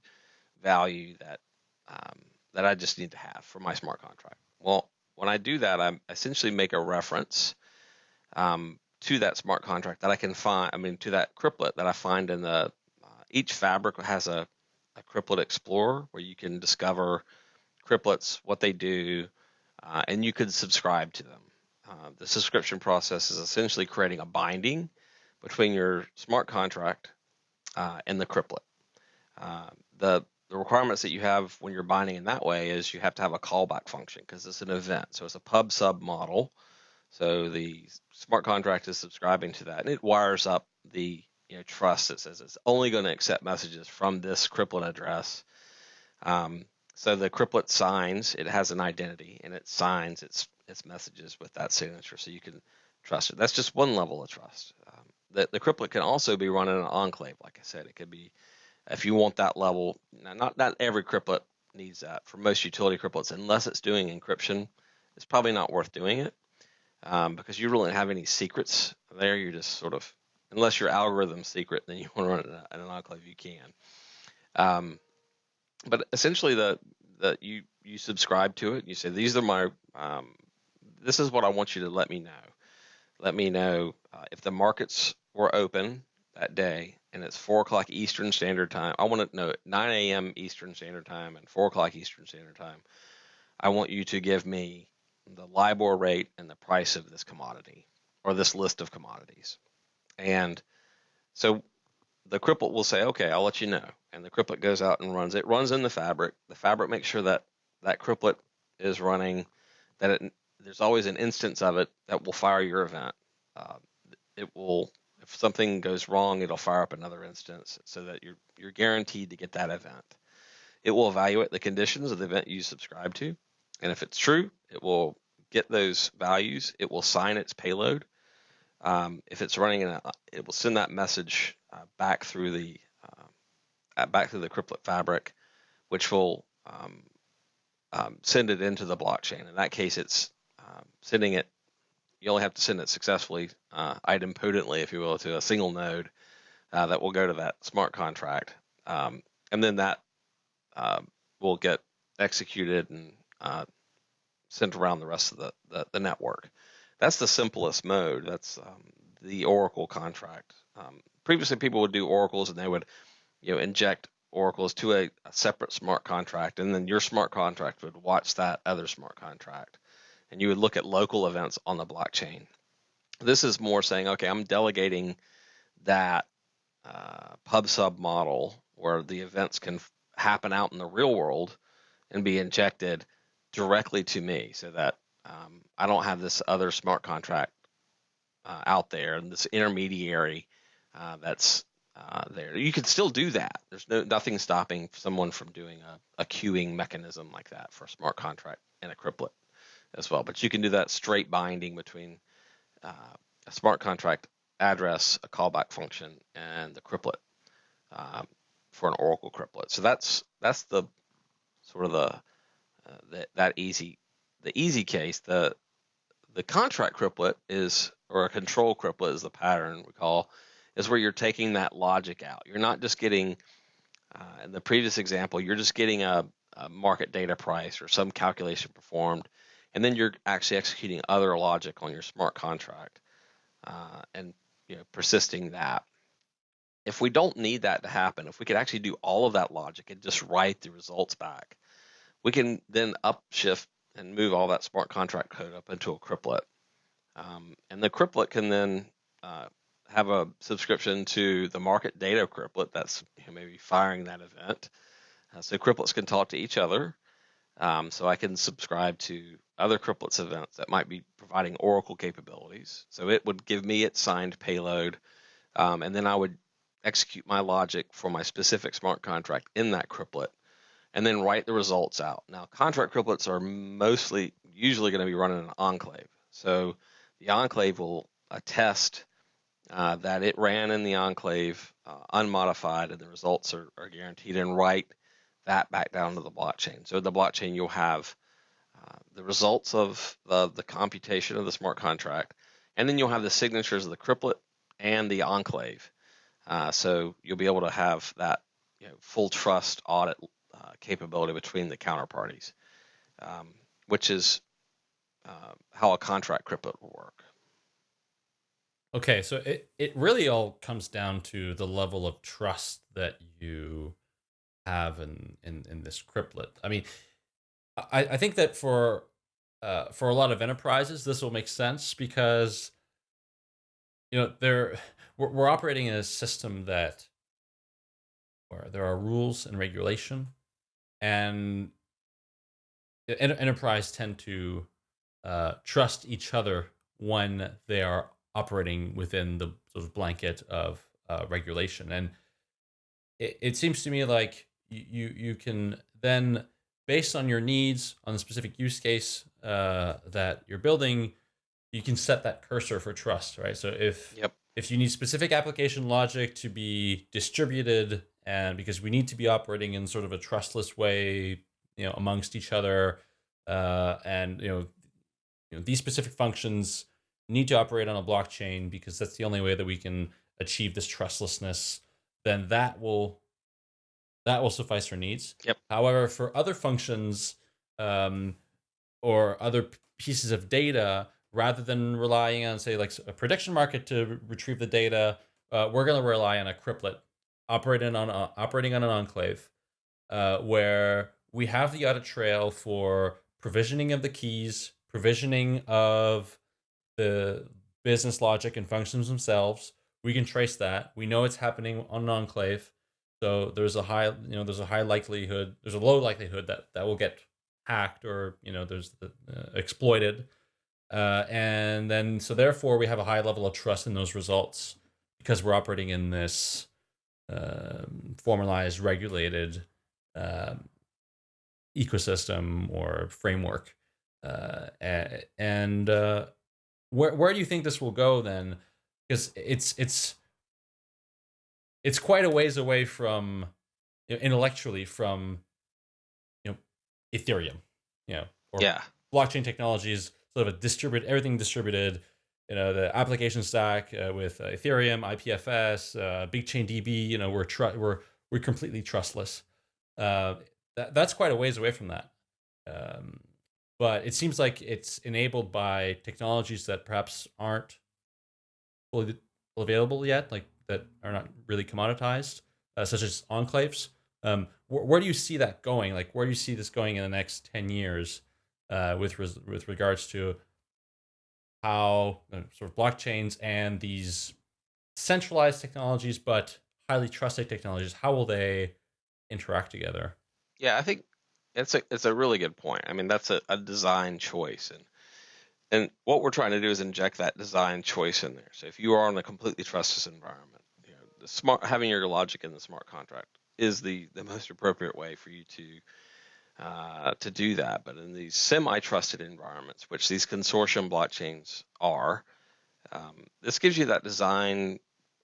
value that um, that I just need to have for my smart contract. Well, when I do that, I essentially make a reference um, to that smart contract that I can find. I mean, to that cryptlet that I find in the uh, each fabric has a, a cryptlet explorer where you can discover cryptlets, what they do, uh, and you could subscribe to them. Uh, the subscription process is essentially creating a binding between your smart contract uh, and the cryptlet. Uh, the the requirements that you have when you're binding in that way is you have to have a callback function because it's an event. So it's a pub sub model. So the smart contract is subscribing to that, and it wires up the you know, trust that says it's only going to accept messages from this cryptlet address. Um, so the cryptlet signs; it has an identity, and it signs its its messages with that signature, so you can trust it. That's just one level of trust. Um, the, the can also be run in an enclave, like I said. It could be if you want that level. Now, Not not every cryptlet needs that. For most utility cryptlets, unless it's doing encryption, it's probably not worth doing it um, because you really don't have any secrets there. You're just sort of unless your algorithm secret, then you want to run it in an enclave. You can. Um, but essentially, the the you you subscribe to it. You say these are my um, this is what I want you to let me know. Let me know uh, if the markets were open that day and it's four o'clock Eastern Standard Time. I want to know 9 a.m. Eastern Standard Time and four o'clock Eastern Standard Time. I want you to give me the LIBOR rate and the price of this commodity. or this list of commodities. And so the cryptlet will say, okay, I'll let you know. And the cryptlet goes out and runs. It runs in the fabric. The fabric makes sure that that cryptlet is running, that it, there's always an instance of it that will fire your event. Uh, it will, if something goes wrong, it'll fire up another instance so that you're, you're guaranteed to get that event. It will evaluate the conditions of the event you subscribe to. And if it's true, it will get those values. It will sign its payload. Um, if it's running in a, it will send that message uh, back through the back through the cryptlet fabric, which will um, um, send it into the blockchain. In that case, it's um, sending it. You only have to send it successfully, uh, idempotently, if you will, to a single node uh, that will go to that smart contract, um, and then that uh, will get executed and uh, sent around the rest of the, the, the, network. That's the simplest mode. That's um, the Oracle contract. Previously, people would do oracles and they would, you know, inject oracles to a, a, separate smart contract, and then your smart contract would watch that other smart contract, and you would look at local events on the blockchain. This is more saying, okay, I'm delegating that uh, pub sub model where the events can happen out in the real world and be injected directly to me so that um, I don't have this other smart contract uh, out there and this intermediary uh, that's uh, there. You can still do that. There's no nothing stopping someone from doing a, a queuing mechanism like that for a smart contract and a cryptlet as well. But you can do that straight binding between uh, a smart contract address, a callback function, and the cryptlet um, for an Oracle cryptlet. So that's that's the sort of the uh, that that easy the easy case. The the contract cryptlet is or a control cryptlet is the pattern we call is where you're taking that logic out. You're not just getting uh, in the previous example, you're just getting a, a market data price or some calculation performed, and then you're actually executing other logic on your smart contract uh, and you know persisting that if we don't need that to happen, if we could actually do all of that logic and just write the results back, we can then upshift and move all that smart contract code up into a cryptlet. Um, and the cryptlet can then uh, have a subscription to the market data cryptlet that's you know, maybe firing that event. Uh, so cryptlets can talk to each other. Um, so I can subscribe to other cryptlets events that might be providing Oracle capabilities. So it would give me its signed payload, um, and then I would execute my logic for my specific smart contract in that cryptlet, and then write the results out. Now, contract cryptlets are mostly usually going to be running an enclave. So the enclave will attest uh, that it ran in the enclave uh, unmodified and the results are, are, guaranteed and write that back down to the blockchain. So the blockchain you'll have uh, the results of the, the computation of the smart contract, and then you'll have the signatures of the cryptlet and the enclave. Uh, so you'll be able to have that you know, full trust audit uh, capability between the counterparties, um, which is how a contract cryptlet will work. Okay, so it, it really all comes down to the level of trust that you have in, in, in this cryptlet. I mean, I, I think that for uh, for a lot of enterprises, this will make sense because you know they're we're, we're operating in a system that where there are rules and regulation and enterprise tend to uh, trust each other when they are operating within the sort of blanket of uh, regulation. And it, it seems to me like you you can then based on your needs on the specific use case uh, that you're building you can set that cursor for trust right? So if yep. if you need specific application logic to be distributed and because we need to be operating in sort of a trustless way you know amongst each other uh, and you know, you know these specific functions need to operate on a blockchain because that's the only way that we can achieve this trustlessness then that will that will suffice for needs. Yep. However for other functions um, or other pieces of data rather than relying on say like a prediction market to retrieve the data uh, we're going to rely on a cryptlet operating on uh, operating on an enclave uh, where we have the audit trail for provisioning of the keys provisioning of the business logic and functions themselves. We can trace that. We know it's happening on an enclave. So there's a high, you know, there's a high likelihood, there's a low likelihood that that will get hacked or you know there's the, uh, exploited, uh, and then so therefore we have a high level of trust in those results because we're operating in this um, formalized, regulated um, ecosystem or framework. Uh, and uh, where where do you think this will go then? Because it's it's it's quite a ways away from you know, intellectually from you know Ethereum, you know, or yeah. blockchain technologies, sort of a distributed everything distributed. You know, the application stack uh, with uh, Ethereum, IPFS, uh, BigChainDB. You know, we're tr- we're we're completely trustless. Uh, that, that's quite a ways away from that. Um, but it seems like it's enabled by technologies that perhaps aren't fully available yet, like that are not really commoditized, uh, such as enclaves. Um, wh- where do you see that going? Like, where do you see this going in the next ten years, uh, with with regards to how uh, sort of blockchains and these centralized technologies, but highly trusted technologies, how will they interact together? Yeah, I think it's a it's a really good point. I mean, that's a, a design choice, and and what we're trying to do is inject that design choice in there. So if you are in a completely trustless environment, you know, smart having your logic in the smart contract is the the most appropriate way for you to uh, to do that. But in these semi-trusted environments, which these consortium blockchains are, um, this gives you that design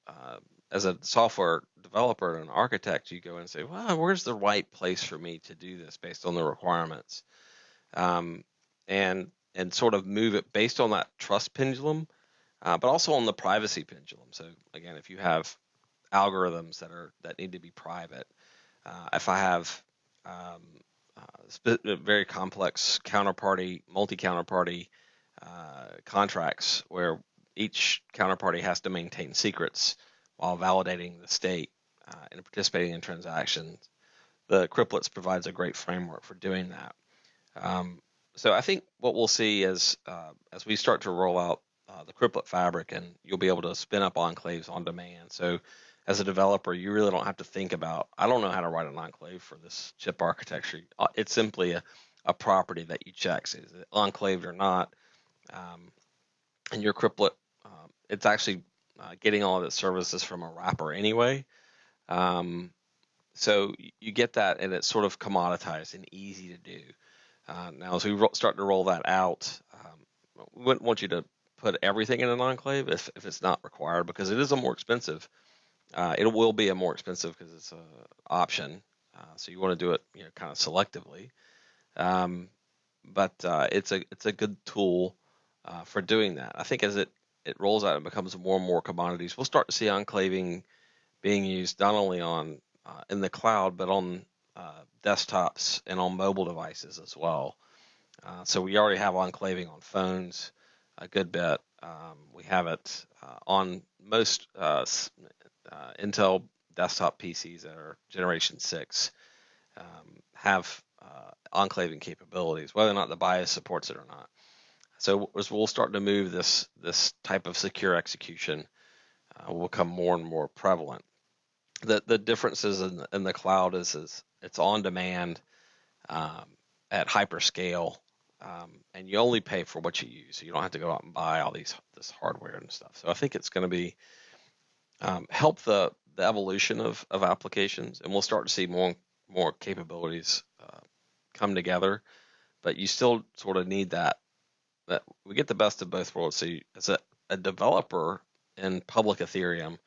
uh, as a software developer and an architect, you go and say, well, where's the right place for me to do this based on the requirements? Um, and and sort of move it based on that trust pendulum, uh, but also on the privacy pendulum. So again, if you have algorithms that are that need to be private, uh, if I have um, uh, very complex counterparty, multi-counterparty uh, contracts where each counterparty has to maintain secrets while validating the state uh, and participating in transactions. The Cryptlets provides a great framework for doing that. Um, so I think what we'll see is uh, as we start to roll out uh, the Cryptlet fabric, and you'll be able to spin up enclaves on demand. So as a developer, you really don't have to think about, I don't know how to write an enclave for this chip architecture. Uh, it's simply a, a property that you check, so is it enclaved or not? Um, and your Cryptlet, um, it's actually uh, getting all of its services from a wrapper anyway. Um, so you get that, and it's sort of commoditized and easy to do. Uh, now, as we start to roll that out, um, we wouldn't want you to put everything in an enclave if, if it's not required because it is a more expensive. Uh, it will be a more expensive because it's an option. Uh, so you want to do it, you know, kind of selectively. Um, but uh, it's a it's a good tool uh, for doing that. I think as it it rolls out and becomes more and more commodities, we'll start to see enclaving being used not only on uh, in the cloud but on uh, desktops and on mobile devices as well. Uh, so we already have enclaving on phones a good bit. Um, we have it uh, on most uh, uh, Intel desktop PCs that are Generation Six um, have enclaving capabilities, whether or not the BIOS supports it or not. So as we'll start to move this this type of secure execution uh, will become more and more prevalent. The the differences in in the cloud is is it's on demand um, at hyperscale, um, and you only pay for what you use. So you don't have to go out and buy all these this hardware and stuff. So I think it's going to be um, help the the evolution of of applications, and we'll start to see more and more capabilities uh, come together. But you still sort of need that that we get the best of both worlds. So you, as a, a developer in public Ethereum,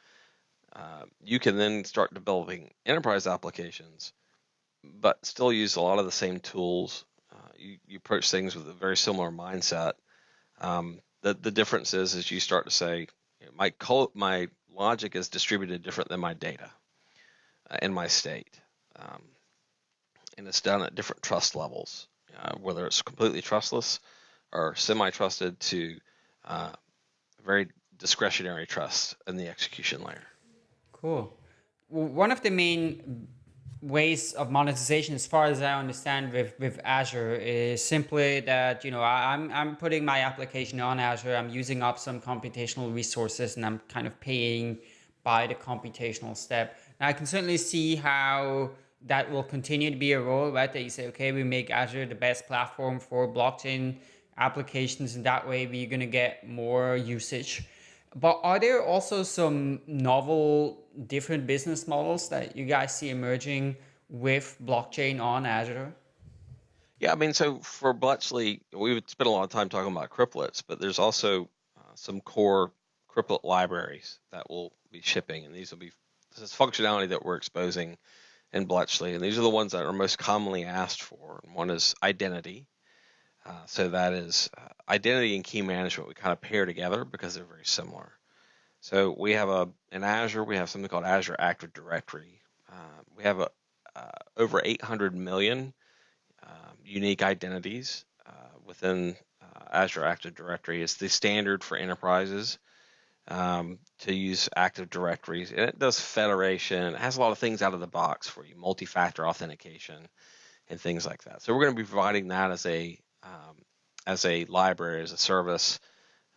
uh, you can then start developing enterprise applications, but still use a lot of the same tools. Uh, you, you approach things with a very similar mindset. Um, the the difference is, is you start to say, my co- my logic is distributed different than my data uh, in my state, um, and it's done at different trust levels. Uh, whether it's completely trustless or semi-trusted to uh, very discretionary trust in the execution layer. Cool. One of the main ways of monetization, as far as I understand, with with Azure is simply that you know I'm I'm putting my application on Azure. I'm using up some computational resources, and I'm kind of paying by the computational step. Now I can certainly see how that will continue to be a role, right? That you say, okay, we make Azure the best platform for blockchain applications, and that way we're going to get more usage. But are there also some novel, different business models that you guys see emerging with blockchain on Azure? Yeah, I mean, so for Bletchley, we would spend a lot of time talking about cryptlets, but there's also uh, some core cryptlet libraries that will be shipping, and these will be this is functionality that we're exposing in Bletchley, and these are the ones that are most commonly asked for. And One is identity, uh, so that is uh, identity and key management. We kind of pair together because they're very similar. So we have a in Azure we have something called Azure Active Directory. Uh, we have a uh, over 800 million um, unique identities uh, within Azure Active Directory. It's the standard for enterprises um, to use Active Directories, and it does federation. It has a lot of things out of the box for you, multi-factor authentication, and things like that. So we're going to be providing that as a um, as a library, as a service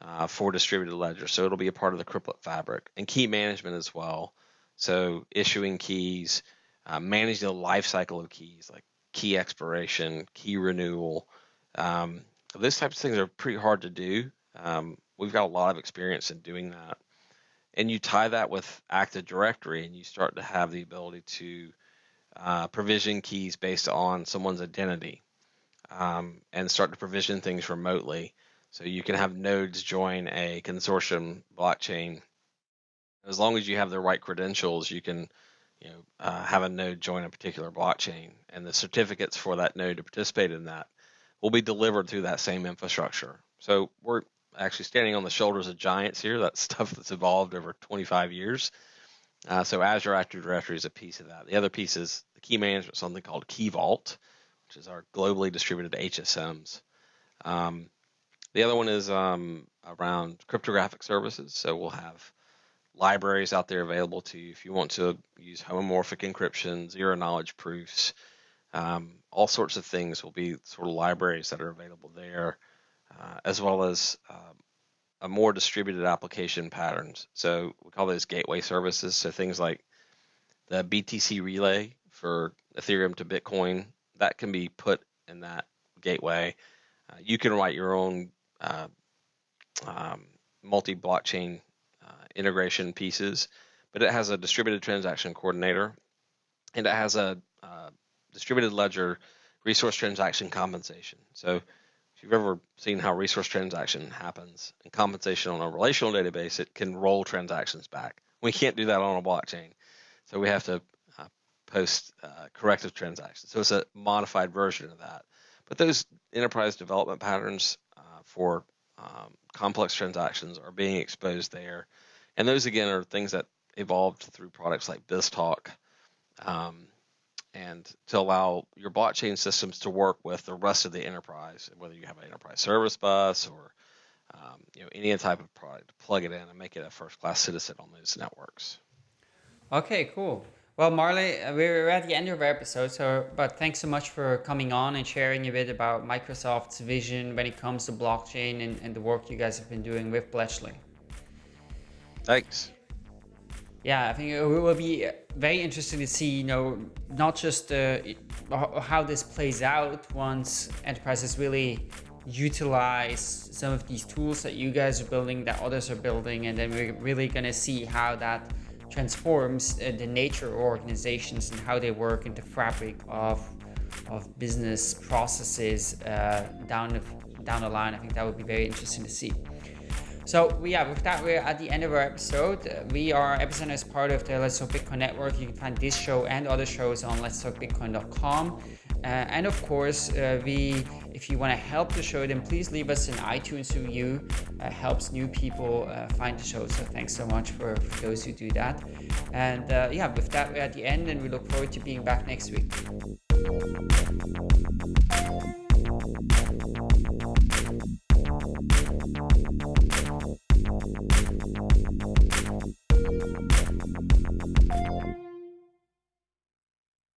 uh, for distributed ledger. So it'll be a part of the Cryptlet fabric and key management as well. So issuing keys, uh, managing the life cycle of keys, like key expiration, key renewal. Um, those types of things are pretty hard to do. Um, we've got a lot of experience in doing that. And you tie that with Active Directory, and you start to have the ability to uh, provision keys based on someone's identity um, and start to provision things remotely. So you can have nodes join a consortium blockchain. As long as you have the right credentials, you can you know, uh, have a node join a particular blockchain, and the certificates for that node to participate in that will be delivered through that same infrastructure. So we're actually standing on the shoulders of giants here. That's stuff that's evolved over 25 years. Uh, so Azure Active Directory is a piece of that. The other piece is the key management, something called Key Vault, which is our globally distributed HSMs. Um, the other one is um, around cryptographic services. So we'll have libraries out there available to you if you want to use homomorphic encryption, zero knowledge proofs, um, all sorts of things will be sort of libraries that are available there, uh, as well as um, a more distributed application patterns. So we call those gateway services. So things like the BTC relay for Ethereum to Bitcoin that can be put in that gateway. Uh, you can write your own uh, um, multi-blockchain uh, integration pieces, but it has a distributed transaction coordinator, and it has a uh, distributed ledger resource transaction compensation. So if you've ever seen how resource transaction happens and compensation on a relational database, it can roll transactions back. We can't do that on a blockchain. So we have to post uh, corrective transactions. So it's a modified version of that. But those enterprise development patterns uh, for um, complex transactions are being exposed there. And those, again, are things that evolved through products like BizTalk um, and to allow your blockchain systems to work with the rest of the enterprise, whether you have an enterprise service bus or um, you know any type of product, plug it in and make it a first-class citizen on those networks. Okay, cool. Well, Marley, uh, we're at the end of our episode, so but thanks so much for coming on and sharing a bit about Microsoft's vision when it comes to blockchain and, and the work you guys have been doing with Bletchley. Thanks. Yeah, I think it will be very interesting to see, you know, not just uh, how this plays out once enterprises really utilize some of these tools that you guys are building, that others are building, and then we're really going to see how that transforms uh, the nature of organizations and how they work in the fabric of of business processes uh, down the down the line. I think that would be very interesting to see. So yeah, with that, we're at the end of our episode. We are Epicenter as part of the Let's Talk Bitcoin network. You can find this show and other shows on Let's letstalkbitcoin.com. Uh, and of course, uh, we if you want to help the show, then please leave us an iTunes review. Uh, helps new people uh, find the show. So thanks so much for, for those who do that. And uh, yeah, with that, we're at the end, and we look forward to being back next week.